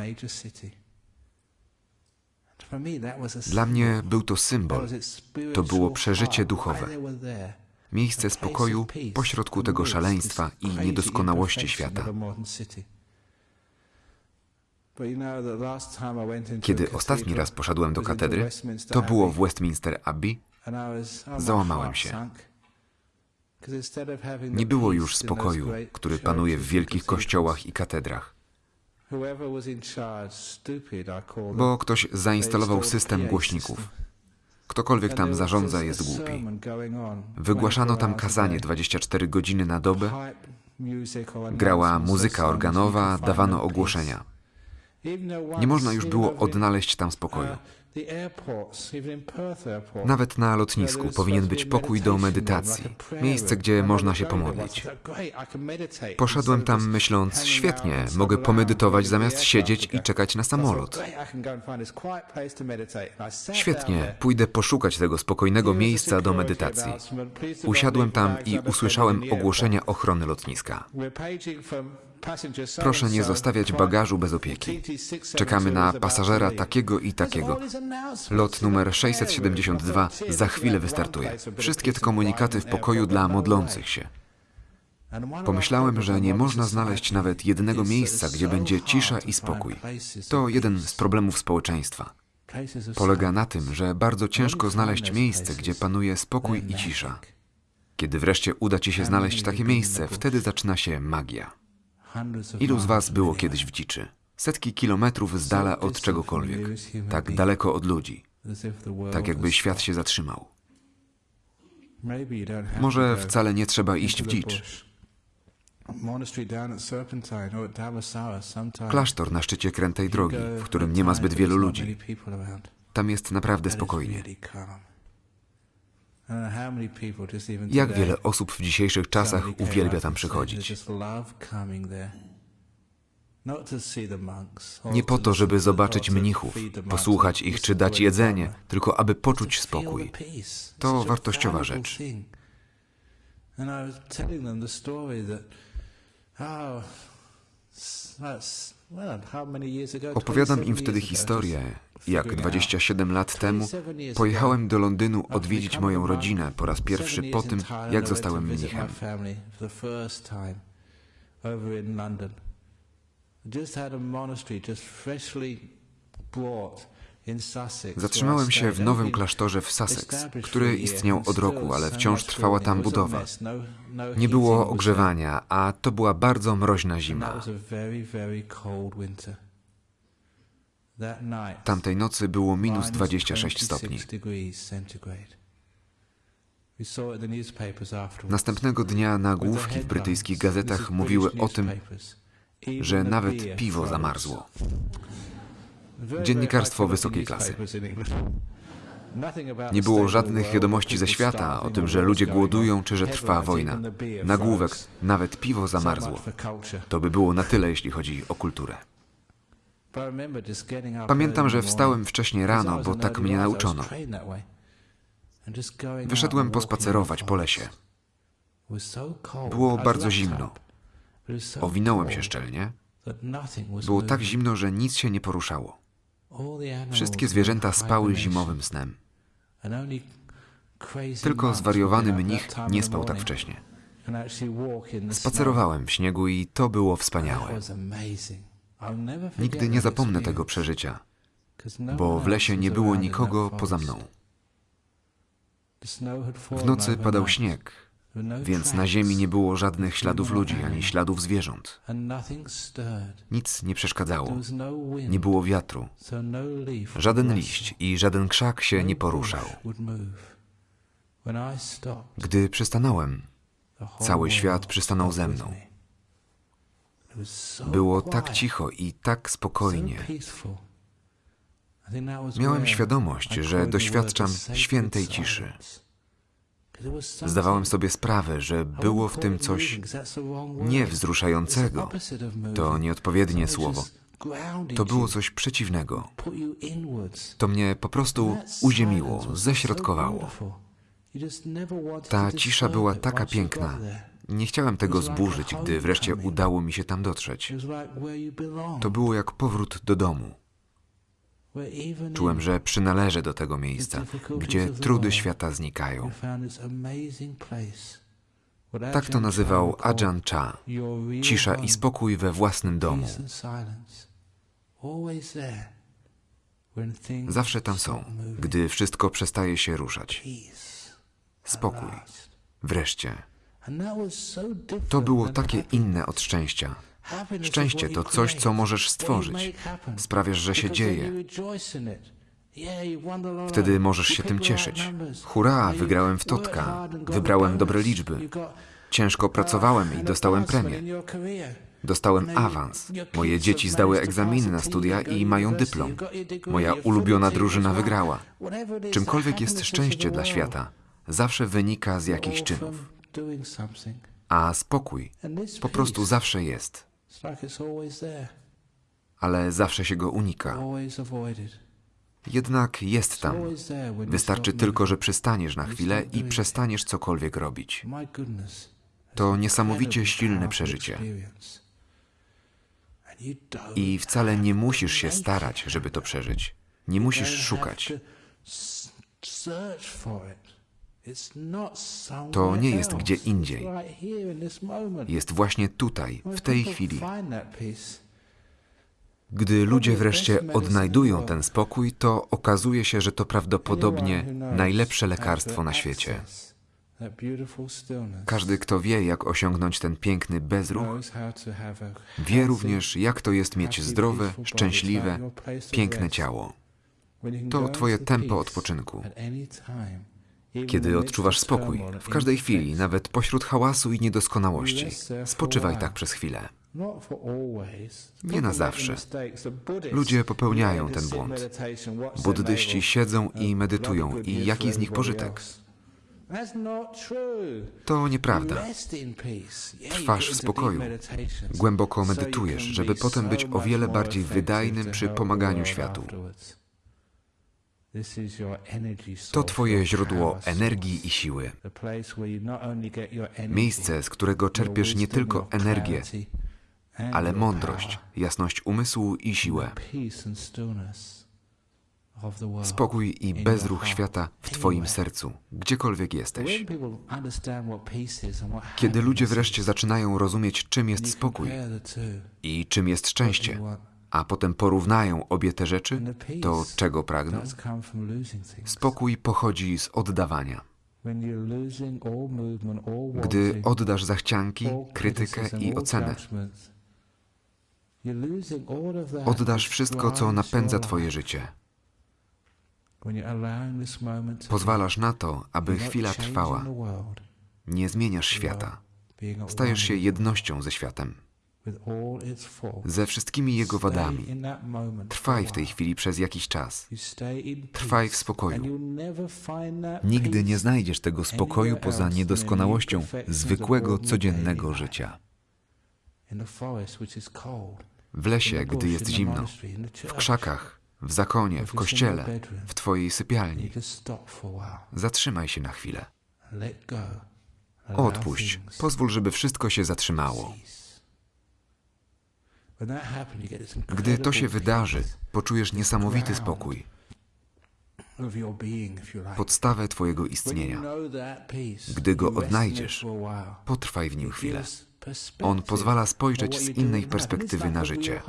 Dla mnie był to symbol, to było przeżycie duchowe. Miejsce spokoju pośrodku tego szaleństwa i niedoskonałości świata. Kiedy ostatni raz poszedłem do katedry, to było w Westminster Abbey, załamałem się. Nie było już spokoju, który panuje w wielkich kościołach i katedrach, bo ktoś zainstalował system głośników. Ktokolwiek tam zarządza jest głupi. Wygłaszano tam kazanie 24 godziny na dobę, grała muzyka organowa, dawano ogłoszenia. Nie można już było odnaleźć tam spokoju. Nawet na lotnisku powinien być pokój do medytacji, miejsce, gdzie można się pomodlić. Poszedłem tam myśląc, świetnie, mogę pomedytować zamiast siedzieć i czekać na samolot. Świetnie, pójdę poszukać tego spokojnego miejsca do medytacji. Usiadłem tam i usłyszałem ogłoszenia ochrony lotniska. Proszę nie zostawiać bagażu bez opieki. Czekamy na pasażera takiego i takiego. Lot numer 672 za chwilę wystartuje. Wszystkie te komunikaty w pokoju dla modlących się. Pomyślałem, że nie można znaleźć nawet jednego miejsca, gdzie będzie cisza i spokój. To jeden z problemów społeczeństwa. Polega na tym, że bardzo ciężko znaleźć miejsce, gdzie panuje spokój i cisza. Kiedy wreszcie uda ci się znaleźć takie miejsce, wtedy zaczyna się magia. Ilu z was było kiedyś w dziczy? Setki kilometrów z dala od czegokolwiek, tak daleko od ludzi, tak jakby świat się zatrzymał. Może wcale nie trzeba iść w dzicz. Klasztor na szczycie krętej drogi, w którym nie ma zbyt wielu ludzi. Tam jest naprawdę spokojnie. Jak wiele osób w dzisiejszych czasach uwielbia tam przychodzić. Nie po to, żeby zobaczyć mnichów, posłuchać ich czy dać jedzenie, tylko aby poczuć spokój. To wartościowa rzecz. Opowiadam im wtedy historię, jak 27 lat temu pojechałem do Londynu odwiedzić moją rodzinę po raz pierwszy po tym, jak zostałem mnichem. Zatrzymałem się w nowym klasztorze w Sussex, który istniał od roku, ale wciąż trwała tam budowa. Nie było ogrzewania, a to była bardzo mroźna zima. Tamtej nocy było minus 26 stopni. Następnego dnia nagłówki w brytyjskich gazetach mówiły o tym, że nawet piwo zamarzło. Dziennikarstwo wysokiej klasy. Nie było żadnych wiadomości ze świata o tym, że ludzie głodują czy że trwa wojna. Nagłówek, nawet piwo zamarzło. To by było na tyle, jeśli chodzi o kulturę. Pamiętam, że wstałem wcześniej rano, bo tak mnie nauczono. Wyszedłem pospacerować po lesie. Było bardzo zimno. Owinąłem się szczelnie. Było tak zimno, że nic się nie poruszało. Wszystkie zwierzęta spały zimowym snem. Tylko zwariowany mnich nie spał tak wcześnie. Spacerowałem w śniegu i to było wspaniałe. Nigdy nie zapomnę tego przeżycia, bo w lesie nie było nikogo poza mną. W nocy padał śnieg, więc na ziemi nie było żadnych śladów ludzi ani śladów zwierząt. Nic nie przeszkadzało. Nie było wiatru. Żaden liść i żaden krzak się nie poruszał. Gdy przystanąłem, cały świat przystanął ze mną. Było tak cicho i tak spokojnie. Miałem świadomość, że doświadczam świętej ciszy. silence. 'Cause it was something- Zdawałem sobie sprawę, że było w tym coś moving, 'cause that's the wrong word. nie It's the wzruszającego. opposite of moving. To nieodpowiednie słowo. To było coś przeciwnego. To mnie po prostu uziemiło, ześrodkowało. Ta cisza była taka piękna. Nie chciałem tego zburzyć, gdy wreszcie udało mi się tam dotrzeć. To było jak powrót do domu. Czułem, że przynależę do tego miejsca, gdzie trudy świata znikają. Tak to nazywał Ajahn Chah. Cisza i spokój we własnym domu. Zawsze tam są, gdy wszystko przestaje się ruszać. Spokój. Wreszcie. To było takie inne od szczęścia. Szczęście to coś, co możesz stworzyć. Sprawiasz, że się dzieje. Wtedy możesz się tym cieszyć. Hurra, wygrałem w totka. Wybrałem dobre liczby. Ciężko pracowałem i dostałem premię. Dostałem awans. Moje dzieci zdały egzaminy na studia i mają dyplom. Moja ulubiona drużyna wygrała. Czymkolwiek jest szczęście dla świata, zawsze wynika z jakichś czynów. A spokój po prostu zawsze jest, ale zawsze się go unika. Jednak jest tam. Wystarczy tylko, że przystaniesz na chwilę i przestaniesz cokolwiek robić. To niesamowicie silne przeżycie. I wcale nie musisz się starać, żeby to przeżyć. Nie musisz szukać. To nie jest gdzie indziej. Jest właśnie tutaj, w tej chwili. Gdy ludzie wreszcie odnajdują ten spokój, to okazuje się, że to prawdopodobnie najlepsze lekarstwo na świecie. Każdy, kto wie, jak osiągnąć ten piękny bezruch, wie również, jak to jest mieć zdrowe, szczęśliwe, piękne ciało. To twoje tempo odpoczynku. Kiedy odczuwasz spokój, w każdej chwili, nawet pośród hałasu i niedoskonałości, spoczywaj tak przez chwilę. Nie na zawsze. Ludzie popełniają ten błąd. Buddyści siedzą i medytują. I jaki z nich pożytek? To nieprawda. Trwasz w spokoju. Głęboko medytujesz, żeby potem być o wiele bardziej wydajnym przy pomaganiu światu. afterwards. This is your energy To Twoje źródło energii i siły. Miejsce, z którego czerpiesz nie tylko energię, ale mądrość, jasność umysłu i siłę. Spokój i bezruch świata w Twoim sercu, gdziekolwiek jesteś. Kiedy ludzie wreszcie zaczynają rozumieć, czym jest spokój i czym jest szczęście, a potem porównają obie te rzeczy, to czego pragną? Spokój pochodzi z oddawania. Gdy oddasz zachcianki, krytykę i ocenę, oddasz wszystko, co napędza Twoje życie. Pozwalasz na to, aby chwila trwała. Nie zmieniasz świata. Stajesz się jednością ze światem, ze wszystkimi jego wadami. Trwaj w tej chwili przez jakiś czas. Trwaj w spokoju. Nigdy nie znajdziesz tego spokoju poza niedoskonałością zwykłego, codziennego życia. W lesie, gdy jest zimno, w krzakach, w zakonie, w kościele, w twojej sypialni. Zatrzymaj się na chwilę. Odpuść. Pozwól, żeby wszystko się zatrzymało. cease. When that happens, you get this Gdy to się wydarzy, poczujesz niesamowity spokój, podstawę Twojego istnienia. Gdy go odnajdziesz. Potrwaj w nim chwilę. On pozwala spojrzeć z innej perspektywy na życie.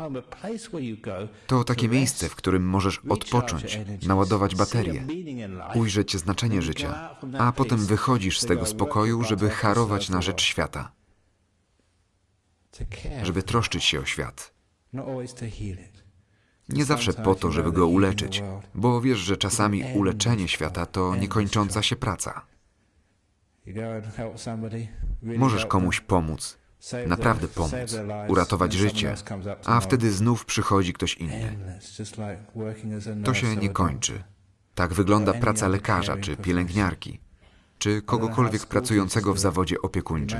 To takie miejsce, w którym możesz odpocząć, naładować life, ujrzeć znaczenie życia, a potem wychodzisz z tego spokoju, żeby harować na rzecz świata, żeby troszczyć się o świat. Nie zawsze po to, żeby go uleczyć, bo wiesz, że czasami uleczenie świata to niekończąca się praca. Możesz komuś pomóc, naprawdę pomóc, uratować życie, a wtedy znów przychodzi ktoś inny. To się nie kończy. Tak wygląda praca lekarza czy pielęgniarki, czy kogokolwiek pracującego w zawodzie opiekuńczym.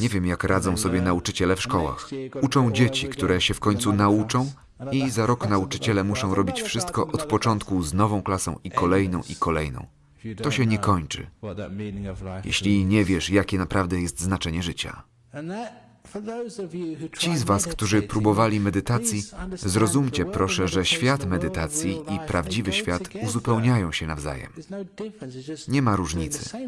Nie wiem, jak radzą sobie nauczyciele w szkołach. Uczą dzieci, które się w końcu nauczą i za rok nauczyciele muszą robić wszystko od początku z nową klasą i kolejną i kolejną. To się nie kończy, jeśli nie wiesz, jakie naprawdę jest znaczenie życia. Ci z Was, którzy próbowali medytacji, zrozumcie proszę, że świat medytacji i prawdziwy świat uzupełniają się nawzajem. Nie ma różnicy.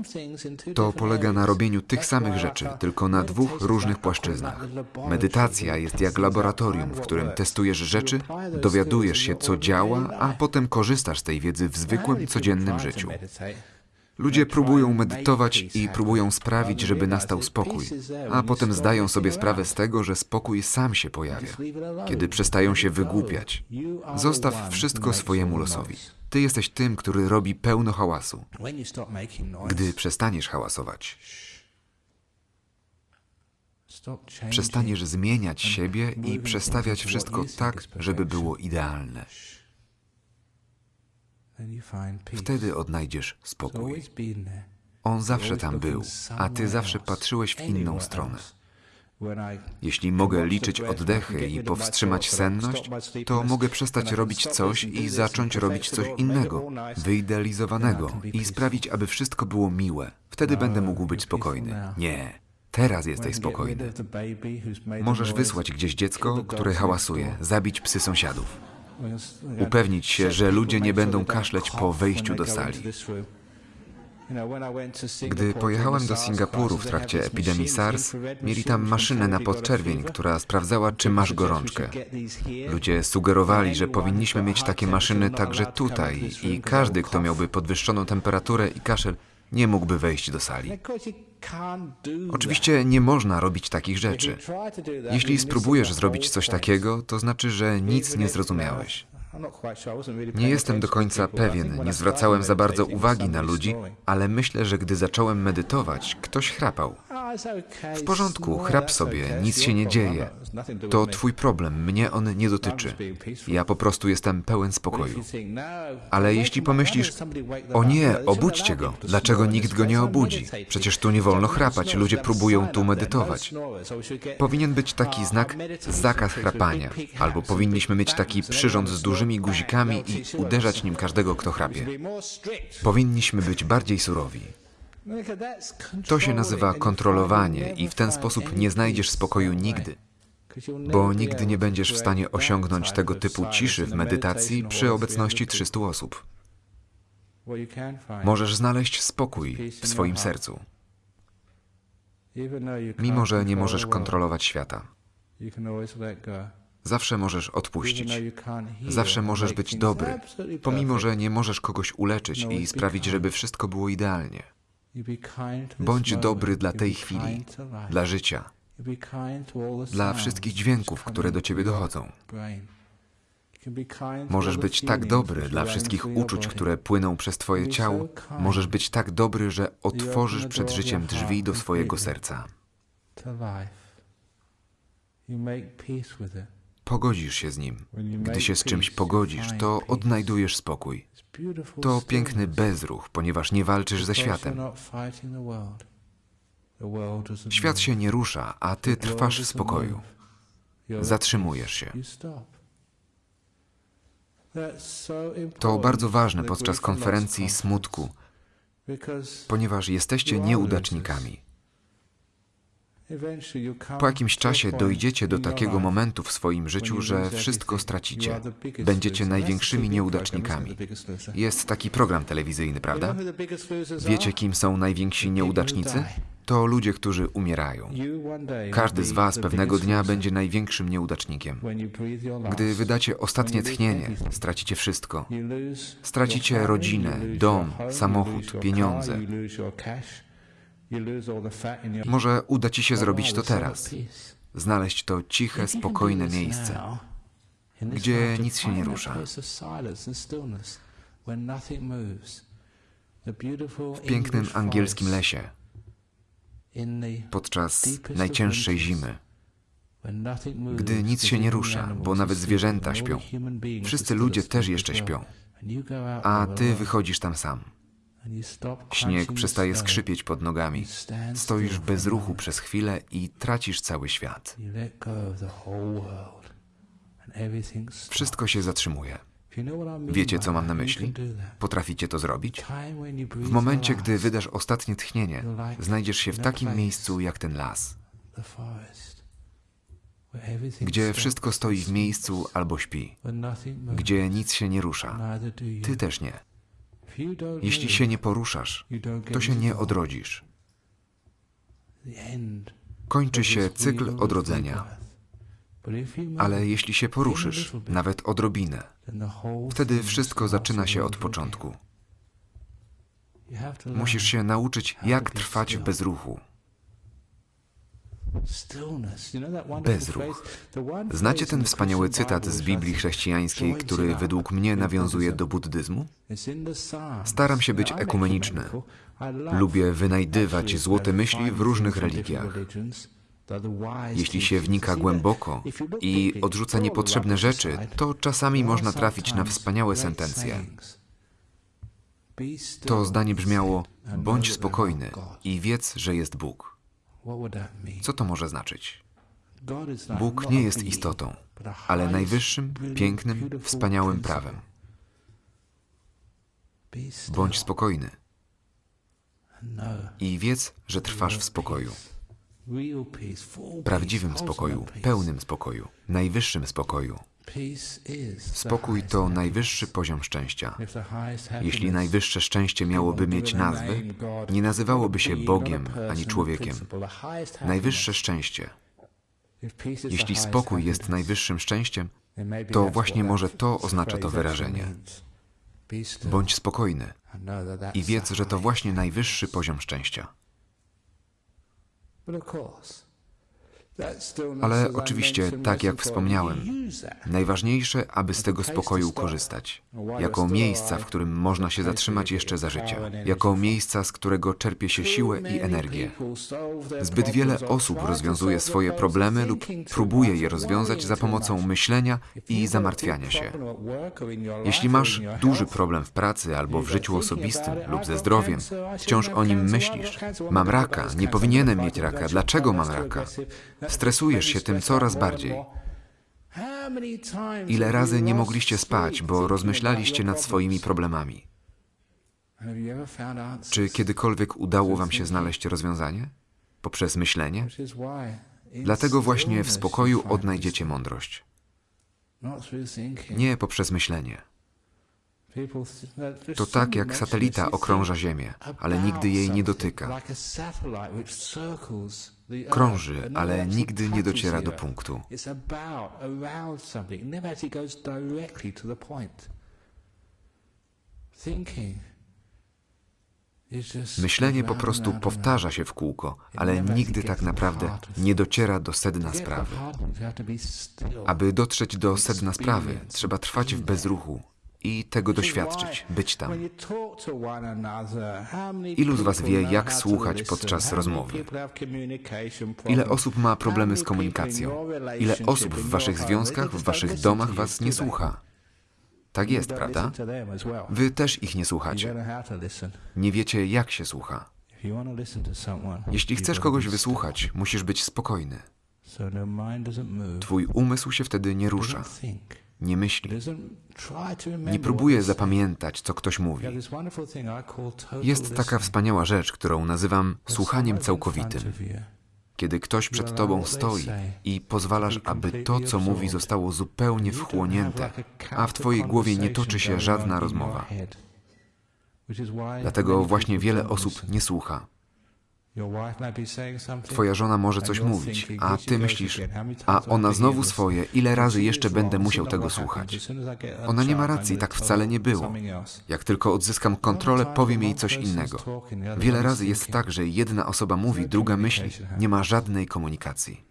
To polega na robieniu tych samych rzeczy, tylko na dwóch różnych płaszczyznach. Medytacja jest jak laboratorium, w którym testujesz rzeczy, dowiadujesz się, co działa, a potem korzystasz z tej wiedzy w zwykłym, codziennym życiu. Ludzie próbują medytować i próbują sprawić, żeby nastał spokój, a potem zdają sobie sprawę z tego, że spokój sam się pojawia, kiedy przestają się wygłupiać. Zostaw wszystko swojemu losowi. Ty jesteś tym, który robi pełno hałasu. Gdy przestaniesz hałasować, przestaniesz zmieniać siebie i przestawiać wszystko tak, żeby było idealne. Wtedy odnajdziesz spokój. On zawsze tam był, a ty zawsze patrzyłeś w inną stronę. Jeśli mogę liczyć oddechy i powstrzymać senność, to mogę przestać robić coś i zacząć robić coś innego, wyidealizowanego i sprawić, aby wszystko było miłe. Wtedy będę mógł być spokojny. Nie, teraz jesteś spokojny. Możesz wysłać gdzieś dziecko, które hałasuje, zabić psy sąsiadów. Upewnić się, że ludzie nie będą kaszleć po wejściu do sali. Gdy pojechałem do Singapuru w trakcie epidemii SARS, mieli tam maszynę na podczerwień, która sprawdzała, czy masz gorączkę. Ludzie sugerowali, że powinniśmy mieć takie maszyny także tutaj i każdy, kto miałby podwyższoną temperaturę i kaszel, nie mógłby wejść do sali. Oczywiście nie można robić takich rzeczy. Jeśli spróbujesz zrobić coś takiego, to znaczy, że nic nie zrozumiałeś. Nie jestem do końca pewien, nie zwracałem za bardzo uwagi na ludzi, ale myślę, że gdy zacząłem medytować, ktoś chrapał. W porządku, chrap sobie, nic się nie dzieje. To twój problem, mnie on nie dotyczy. Ja po prostu jestem pełen spokoju. Ale jeśli pomyślisz, o nie, obudźcie go, dlaczego nikt go nie obudzi? Przecież tu nie wolno chrapać, ludzie próbują tu medytować. Powinien być taki znak zakaz chrapania, albo powinniśmy mieć taki przyrząd z guzikami i uderzać nim każdego, kto chrapie. Powinniśmy być bardziej surowi. To się nazywa kontrolowanie i w ten sposób nie znajdziesz spokoju nigdy, bo nigdy nie będziesz w stanie osiągnąć tego typu ciszy w medytacji przy obecności 300 osób. Możesz znaleźć spokój w swoim sercu, mimo że nie możesz kontrolować świata. Zawsze możesz odpuścić. Zawsze możesz być dobry, pomimo że nie możesz kogoś uleczyć i sprawić, żeby wszystko było idealnie. Bądź dobry dla tej chwili, dla życia, dla wszystkich dźwięków, które do ciebie dochodzą. Możesz być tak dobry dla wszystkich uczuć, które płyną przez twoje ciało. Możesz być tak dobry, że otworzysz przed życiem drzwi do swojego serca. Pogodzisz się z nim. Gdy się z czymś pogodzisz, to odnajdujesz spokój. To piękny bezruch, ponieważ nie walczysz ze światem. Świat się nie rusza, a ty trwasz w spokoju. Zatrzymujesz się. To bardzo ważne podczas konferencji smutku, ponieważ jesteście nieudacznikami. Po jakimś czasie dojdziecie do takiego momentu w swoim życiu, że wszystko stracicie. Będziecie największymi nieudacznikami. Jest taki program telewizyjny, prawda? Wiecie, kim są najwięksi nieudacznicy? To ludzie, którzy umierają. Każdy z Was pewnego dnia będzie największym nieudacznikiem. Gdy wydacie ostatnie tchnienie, stracicie wszystko. Stracicie rodzinę, dom, samochód, pieniądze. Może uda Ci się zrobić to teraz. Znaleźć to ciche, spokojne miejsce, gdzie nic się nie rusza. W pięknym angielskim lesie, podczas najcięższej zimy, gdy nic się nie rusza, bo nawet zwierzęta śpią. Wszyscy ludzie też jeszcze śpią, a Ty wychodzisz tam sam. Śnieg przestaje skrzypieć pod nogami. Stoisz bez ruchu przez chwilę i tracisz cały świat. Wszystko się zatrzymuje. Wiecie, co mam na myśli? Potraficie to zrobić? W momencie, gdy wydasz ostatnie tchnienie, znajdziesz się w takim miejscu jak ten las, gdzie wszystko stoi w miejscu albo śpi, gdzie nic się nie rusza. Ty też nie. Jeśli się nie poruszasz, to się nie odrodzisz. Kończy się cykl odrodzenia. Ale jeśli się poruszysz, nawet odrobinę, wtedy wszystko zaczyna się od początku. Musisz się nauczyć, jak trwać w bezruchu. Bezruch. Znacie ten wspaniały cytat z Biblii chrześcijańskiej, który według mnie nawiązuje do buddyzmu? Staram się być ekumeniczny. Lubię wynajdywać złote myśli w różnych religiach. Jeśli się wnika głęboko i odrzuca niepotrzebne rzeczy, to czasami można trafić na wspaniałe sentencje. To zdanie brzmiało: bądź spokojny i wiedz, że jest Bóg. Co to może znaczyć? Bóg nie jest istotą, ale najwyższym, pięknym, wspaniałym prawem. Bądź spokojny i wiedz, że trwasz w spokoju. Prawdziwym spokoju, pełnym spokoju, najwyższym spokoju. Spokój to najwyższy poziom szczęścia. Jeśli najwyższe szczęście miałoby mieć nazwę, nie nazywałoby się Bogiem ani człowiekiem. Najwyższe szczęście. Jeśli spokój jest najwyższym szczęściem, to właśnie może to oznacza to wyrażenie. Bądź spokojny i wiedz, że to właśnie najwyższy poziom szczęścia. Ale oczywiście, tak jak wspomniałem, najważniejsze, aby z tego spokoju korzystać. Jako miejsca, w którym można się zatrzymać jeszcze za życia. Jako miejsca, z którego czerpie się siłę i energię. Zbyt wiele osób rozwiązuje swoje problemy lub próbuje je rozwiązać za pomocą myślenia i zamartwiania się. Jeśli masz duży problem w pracy albo w życiu osobistym lub ze zdrowiem, wciąż o nim myślisz. Mam raka, nie powinienem mieć raka, dlaczego mam raka? Stresujesz się tym coraz bardziej. Ile razy nie mogliście spać, bo rozmyślaliście nad swoimi problemami? Czy kiedykolwiek udało Wam się znaleźć rozwiązanie? Poprzez myślenie? Dlatego właśnie w spokoju odnajdziecie mądrość. Nie poprzez myślenie. To tak jak satelita okrąża Ziemię, ale nigdy jej nie dotyka. Krąży, ale nigdy nie dociera do punktu. Myślenie po prostu powtarza się w kółko, ale nigdy tak naprawdę nie dociera do sedna sprawy. Aby dotrzeć do sedna sprawy, trzeba trwać w bezruchu, i tego doświadczyć, być tam. Ilu z Was wie, jak słuchać podczas rozmowy? Ile osób ma problemy z komunikacją? Ile osób w Waszych związkach, w Waszych domach Was nie słucha? Tak jest, prawda? Wy też ich nie słuchacie. Nie wiecie, jak się słucha. Jeśli chcesz kogoś wysłuchać, musisz być spokojny. Twój umysł się wtedy nie rusza. Nie myśli. Nie próbuje zapamiętać, co ktoś mówi. Jest taka wspaniała rzecz, którą nazywam słuchaniem całkowitym. Kiedy ktoś przed tobą stoi i pozwalasz, aby to, co mówi, zostało zupełnie wchłonięte, a w twojej głowie nie toczy się żadna rozmowa. Dlatego właśnie wiele osób nie słucha. Twoja żona może coś mówić, a ty myślisz, a ona znowu swoje, ile razy jeszcze będę musiał tego słuchać. Ona nie ma racji, tak wcale nie było. Jak tylko odzyskam kontrolę, powiem jej coś innego. Wiele razy jest tak, że jedna osoba mówi, druga myśli, nie ma żadnej komunikacji.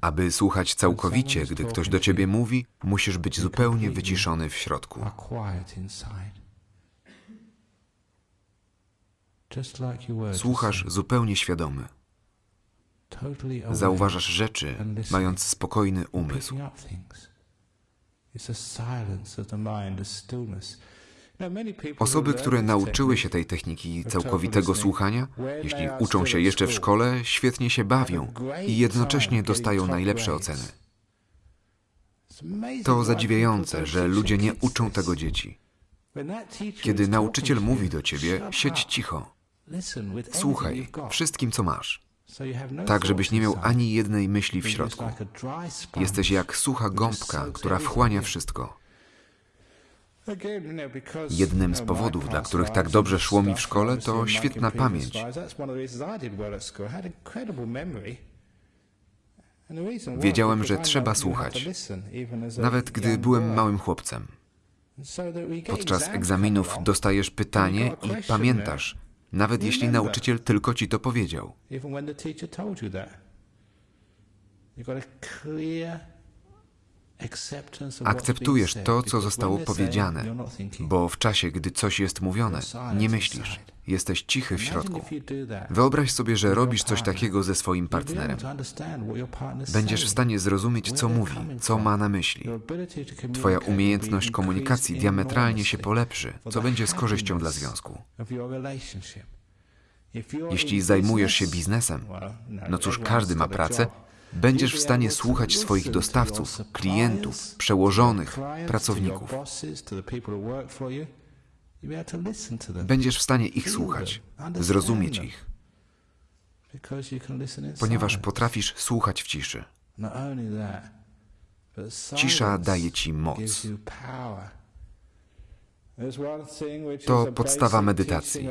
Aby słuchać całkowicie, gdy ktoś do ciebie mówi, musisz być zupełnie wyciszony w środku. Słuchasz zupełnie świadomy. Zauważasz rzeczy, mając spokojny umysł. Osoby, które nauczyły się tej techniki całkowitego słuchania, jeśli uczą się jeszcze w szkole, świetnie się bawią i jednocześnie dostają najlepsze oceny. To zadziwiające, że ludzie nie uczą tego dzieci. Kiedy nauczyciel mówi do ciebie, siedź cicho. Słuchaj wszystkim, co masz, tak żebyś nie miał ani jednej myśli w środku. Jesteś jak sucha gąbka, która wchłania wszystko. Jednym z powodów, dla których tak dobrze szło mi w szkole, to świetna pamięć. Wiedziałem, że trzeba słuchać, nawet gdy byłem małym chłopcem. Podczas egzaminów dostajesz pytanie i pamiętasz, nawet jeśli nauczyciel tylko ci to powiedział. Akceptujesz to, co zostało powiedziane, bo w czasie, gdy coś jest mówione, nie myślisz, jesteś cichy w środku. Wyobraź sobie, że robisz coś takiego ze swoim partnerem. Będziesz w stanie zrozumieć, co mówi, co ma na myśli. Twoja umiejętność komunikacji diametralnie się polepszy, co będzie z korzyścią dla związku. Jeśli zajmujesz się biznesem, no cóż, każdy ma pracę, będziesz w stanie słuchać swoich dostawców, klientów, przełożonych, pracowników. Będziesz w stanie ich słuchać, zrozumieć ich, ponieważ potrafisz słuchać w ciszy. Cisza daje ci moc. To podstawa medytacji.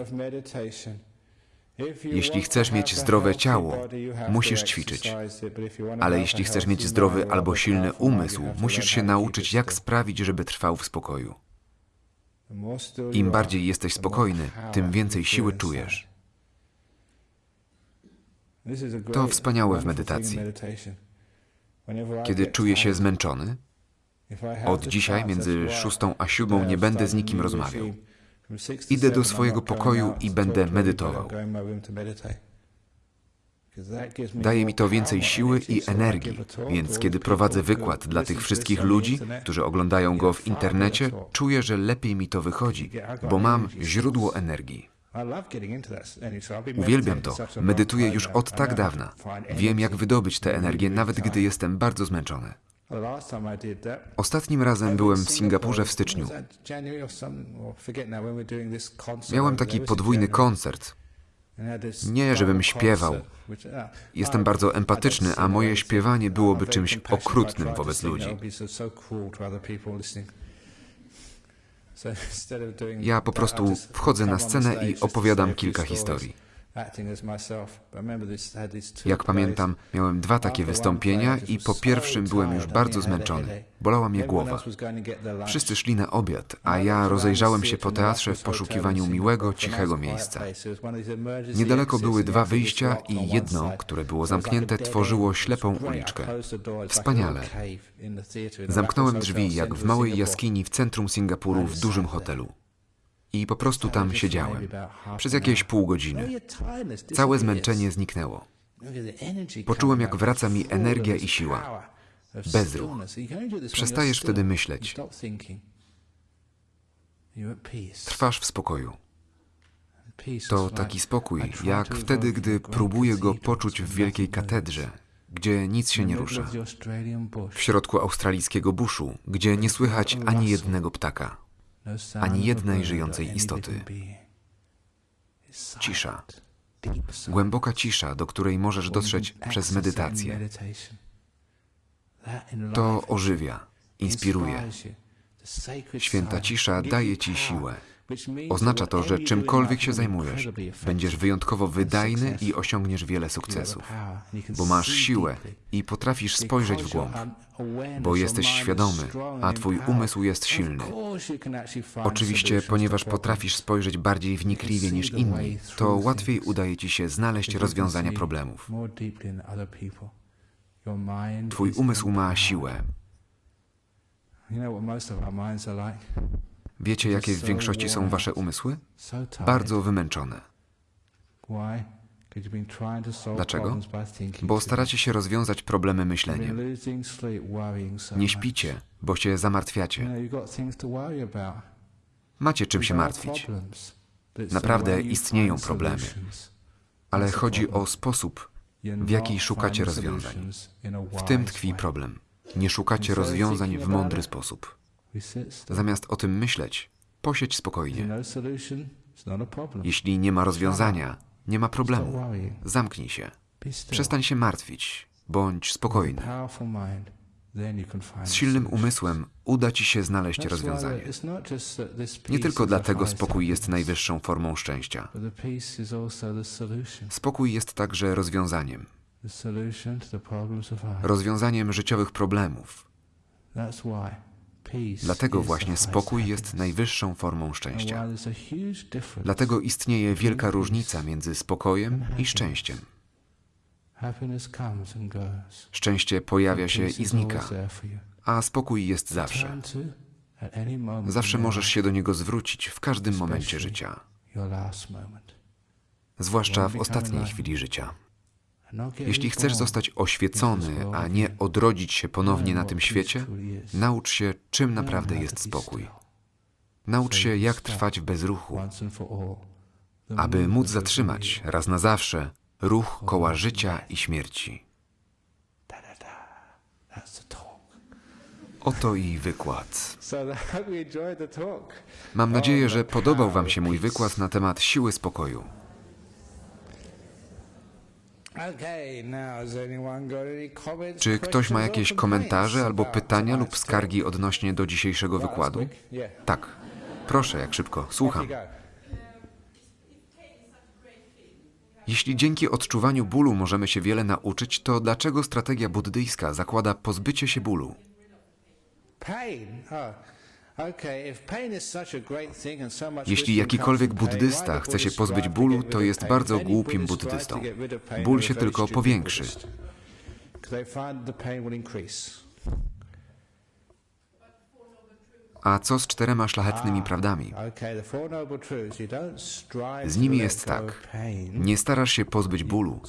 Jeśli chcesz mieć zdrowe ciało, musisz ćwiczyć. Ale jeśli chcesz mieć zdrowy albo silny umysł, musisz się nauczyć, jak sprawić, żeby trwał w spokoju. Im bardziej jesteś spokojny, tym więcej siły czujesz. To wspaniałe w medytacji. Kiedy czuję się zmęczony, od dzisiaj między szóstą a siódmą nie będę z nikim rozmawiał. Idę do swojego pokoju i będę medytował. Daje mi to więcej siły i energii, więc kiedy prowadzę wykład dla tych wszystkich ludzi, którzy oglądają go w internecie, czuję, że lepiej mi to wychodzi, bo mam źródło energii. Uwielbiam to. Medytuję już od tak dawna. Wiem, jak wydobyć tę energię, nawet gdy jestem bardzo zmęczony. Ostatnim razem byłem w Singapurze w styczniu. Miałem taki podwójny koncert. Nie, żebym śpiewał. Jestem bardzo empatyczny, a moje śpiewanie byłoby czymś okrutnym wobec ludzi. Ja po prostu wchodzę na scenę i opowiadam kilka historii. Jak pamiętam, miałem dwa takie wystąpienia i po pierwszym byłem już bardzo zmęczony. Bolała mnie głowa. Wszyscy szli na obiad, a ja rozejrzałem się po teatrze w poszukiwaniu miłego, cichego miejsca. Niedaleko były dwa wyjścia i jedno, które było zamknięte, tworzyło ślepą uliczkę. Wspaniale. Zamknąłem drzwi jak w małej jaskini w centrum Singapuru w dużym hotelu. I po prostu tam siedziałem. Przez jakieś pół godziny. Całe zmęczenie zniknęło. Poczułem, jak wraca mi energia i siła. Bezruch. Przestajesz wtedy myśleć. Trwasz w spokoju. To taki spokój, jak wtedy, gdy próbuję go poczuć w wielkiej katedrze, gdzie nic się nie rusza. W środku australijskiego buszu, gdzie nie słychać ani jednego ptaka. Ani jednej żyjącej istoty. Cisza. Głęboka cisza, do której możesz dotrzeć przez medytację. To ożywia, inspiruje. Święta cisza daje ci siłę. Oznacza to, że czymkolwiek się zajmujesz, będziesz wyjątkowo wydajny i osiągniesz wiele sukcesów, bo masz siłę i potrafisz spojrzeć w głąb, bo jesteś świadomy, a twój umysł jest silny. Oczywiście, ponieważ potrafisz spojrzeć bardziej wnikliwie niż inni, to łatwiej udaje ci się znaleźć rozwiązania problemów. Twój umysł ma siłę. Wiecie, jakie w większości są wasze umysły? Bardzo wymęczone. Dlaczego? Bo staracie się rozwiązać problemy myśleniem. Nie śpicie, bo się zamartwiacie. Macie czym się martwić. Naprawdę istnieją problemy. Ale chodzi o sposób, w jaki szukacie rozwiązań. W tym tkwi problem. Nie szukacie rozwiązań w mądry sposób. Zamiast o tym myśleć, posiedź spokojnie. Jeśli nie ma rozwiązania, nie ma problemu. Zamknij się. Przestań się martwić. Bądź spokojny. Z silnym umysłem uda ci się znaleźć rozwiązanie. Nie tylko dlatego spokój jest najwyższą formą szczęścia. Spokój jest także rozwiązaniem. Rozwiązaniem życiowych problemów. Dlatego właśnie spokój jest najwyższą formą szczęścia. Dlatego istnieje wielka różnica między spokojem i szczęściem. Szczęście pojawia się i znika, a spokój jest zawsze. Zawsze możesz się do niego zwrócić w każdym momencie życia, zwłaszcza w ostatniej chwili życia. Jeśli chcesz zostać oświecony, a nie odrodzić się ponownie na tym świecie, naucz się, czym naprawdę jest spokój. Naucz się, jak trwać w bezruchu, aby móc zatrzymać raz na zawsze ruch koła życia i śmierci. Oto i wykład. Mam nadzieję, że podobał Wam się mój wykład na temat siły spokoju. Czy ktoś ma jakieś komentarze albo about pytania lub skargi odnośnie do dzisiejszego wykładu? Tak. Proszę, jak szybko. Słucham. Jeśli dzięki odczuwaniu bólu możemy się wiele nauczyć, to dlaczego strategia buddyjska zakłada pozbycie się bólu? Jeśli jakikolwiek buddysta chce się pozbyć bólu, to jest bardzo głupim buddystą. Ból się tylko powiększy. A co z czterema szlachetnymi prawdami? Don't strive Z nimi jest tak. Nie starasz się pozbyć bólu,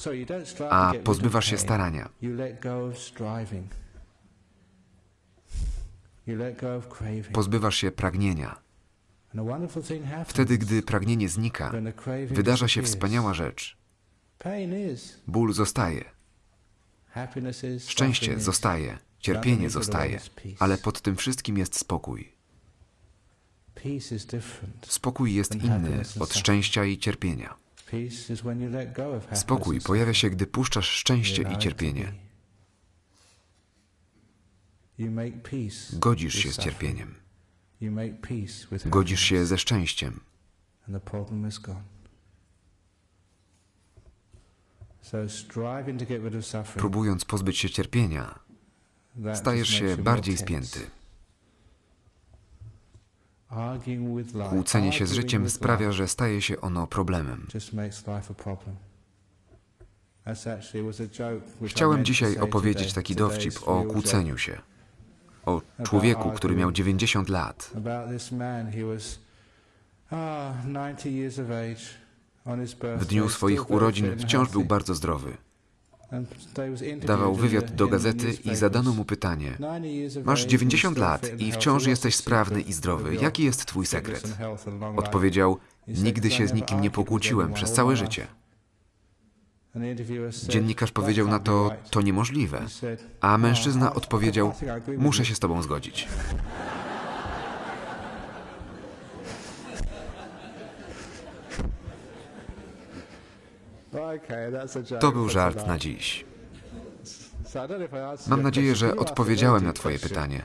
a pozbywasz się starania. You let go of striving. You let go of craving. Pozbywasz się pragnienia. Wtedy, gdy pragnienie znika, wydarza się wspaniała rzecz. Ból zostaje, szczęście zostaje, cierpienie zostaje, ale pod tym wszystkim jest spokój. Spokój jest inny od szczęścia i cierpienia. Spokój pojawia się, gdy puszczasz szczęście i cierpienie. be. You make peace Godzisz się z cierpieniem. Godzisz się ze szczęściem. Próbując pozbyć się cierpienia, stajesz się bardziej spięty. Kłócenie się z życiem sprawia, że staje się ono problemem. Chciałem dzisiaj opowiedzieć taki dowcip o kłóceniu się. O człowieku, który miał 90 lat. Ah 90 years of age. On his birthday, W dniu swoich urodzin wciąż był bardzo zdrowy. Dawał wywiad do gazety i zadano mu pytanie: 90 years of Masz age, 90 still lat i wciąż jesteś sprawny i zdrowy. Jaki jest twój sekret? Odpowiedział: Nigdy "'Cause I się z nikim nie pokłóciłem przez całe życie. life." And the interviewer said, Dziennikarz "That powiedział na to, right." to niemożliwe. A "Oh, mężczyzna odpowiedział, muszę you." się z tobą zgodzić. [LAUGHS] To był żart na dziś. Mam nadzieję, że odpowiedziałem na twoje pytanie.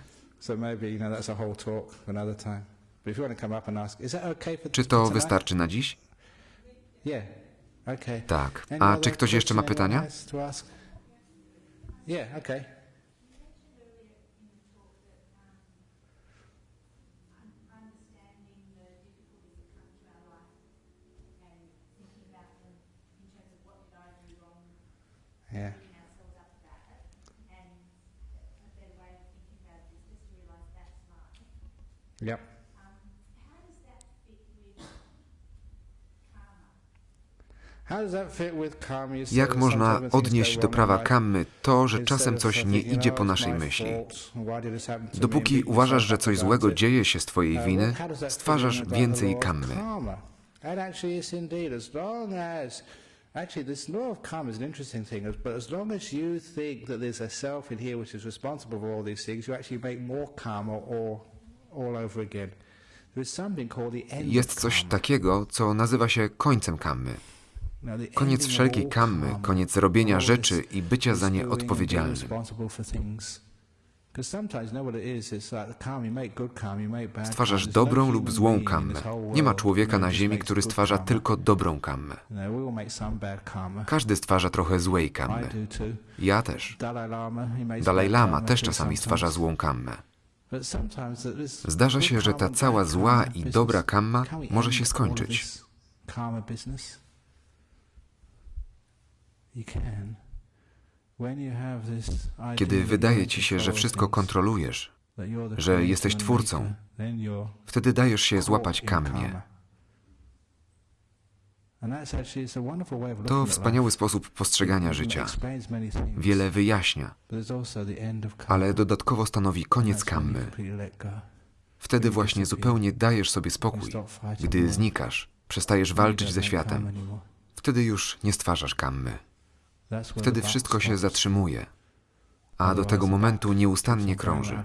Czy to wystarczy na dziś? Tak. A czy ktoś jeszcze ma pytania? Yeah, okay. Jak można odnieść do prawa kammy to, że czasem coś nie idzie "Oh, po naszej my myśli? fault, why did this happen to me?" Dopóki uważasz, że coś złego dzieje się z twojej winy, stwarzasz więcej kammy. karma? And actually, yes, indeed. As long as, actually, this law of karma is an interesting thing. as- But as long as you think that there's a self in here which is responsible for all these things, you actually make more karma all, all over again. There is something called the end Jest coś takiego, co nazywa się końcem kammy. Koniec wszelkiej kammy, karma, koniec robienia rzeczy i bycia za nie odpowiedzialnym. Stwarzasz no dobrą lub złą kammę. Nie ma człowieka na ziemi, który stwarza tylko dobrą kammę. Każdy stwarza trochę złej kammy. Ja też. Dalai Lama, też czasami stwarza złą kammę. Zdarza się, że ta cała zła i dobra kamma może się skończyć. this Karma business. You can. When you have this idea Kiedy wydaje ci się, że wszystko kontrolujesz, że jesteś twórcą, wtedy dajesz się złapać looking To wspaniały sposób postrzegania życia. Wiele wyjaśnia, ale dodatkowo stanowi koniec kammy. Wtedy właśnie zupełnie dajesz sobie spokój. Gdy znikasz, przestajesz walczyć ze światem, wtedy już nie stwarzasz kammy. Wtedy wszystko się zatrzymuje, a do tego momentu nieustannie krąży.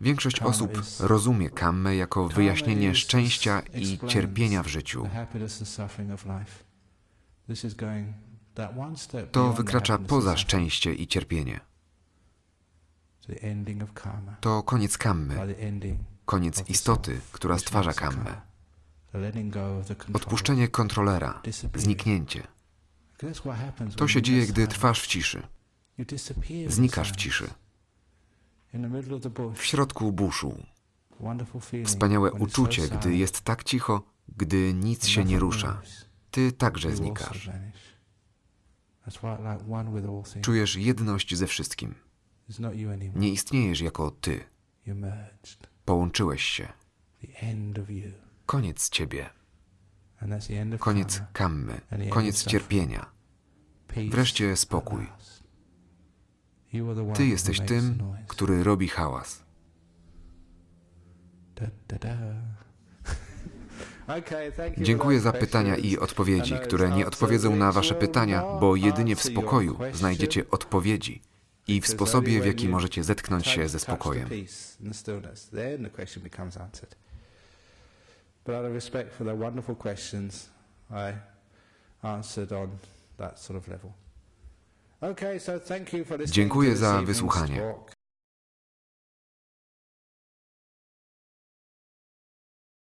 Większość osób rozumie kammę jako wyjaśnienie szczęścia i cierpienia w życiu. To wykracza poza szczęście i cierpienie. To koniec kammy, koniec istoty, która stwarza kammę. Odpuszczenie kontrolera, zniknięcie. To się dzieje, gdy trwasz w ciszy. Znikasz w ciszy. W środku buszu. Wspaniałe uczucie, gdy jest tak cicho, gdy nic się nie rusza. Ty także znikasz. Czujesz jedność ze wszystkim. Nie istniejesz jako ty. Połączyłeś się. Koniec ciebie. Koniec kammy. Koniec cierpienia. Wreszcie spokój. Ty jesteś tym, który robi hałas. [LAUGHS] Dziękuję za pytania i odpowiedzi, które nie odpowiedzą na wasze pytania, bo jedynie w spokoju znajdziecie odpowiedzi i w sposobie, w jaki możecie zetknąć się ze spokojem. peace and the stillness, then the question becomes answered. But out of respect for the wonderful questions, I answered on that sort of level. Okay, so thank you for listening Dziękuję za wysłuchanie.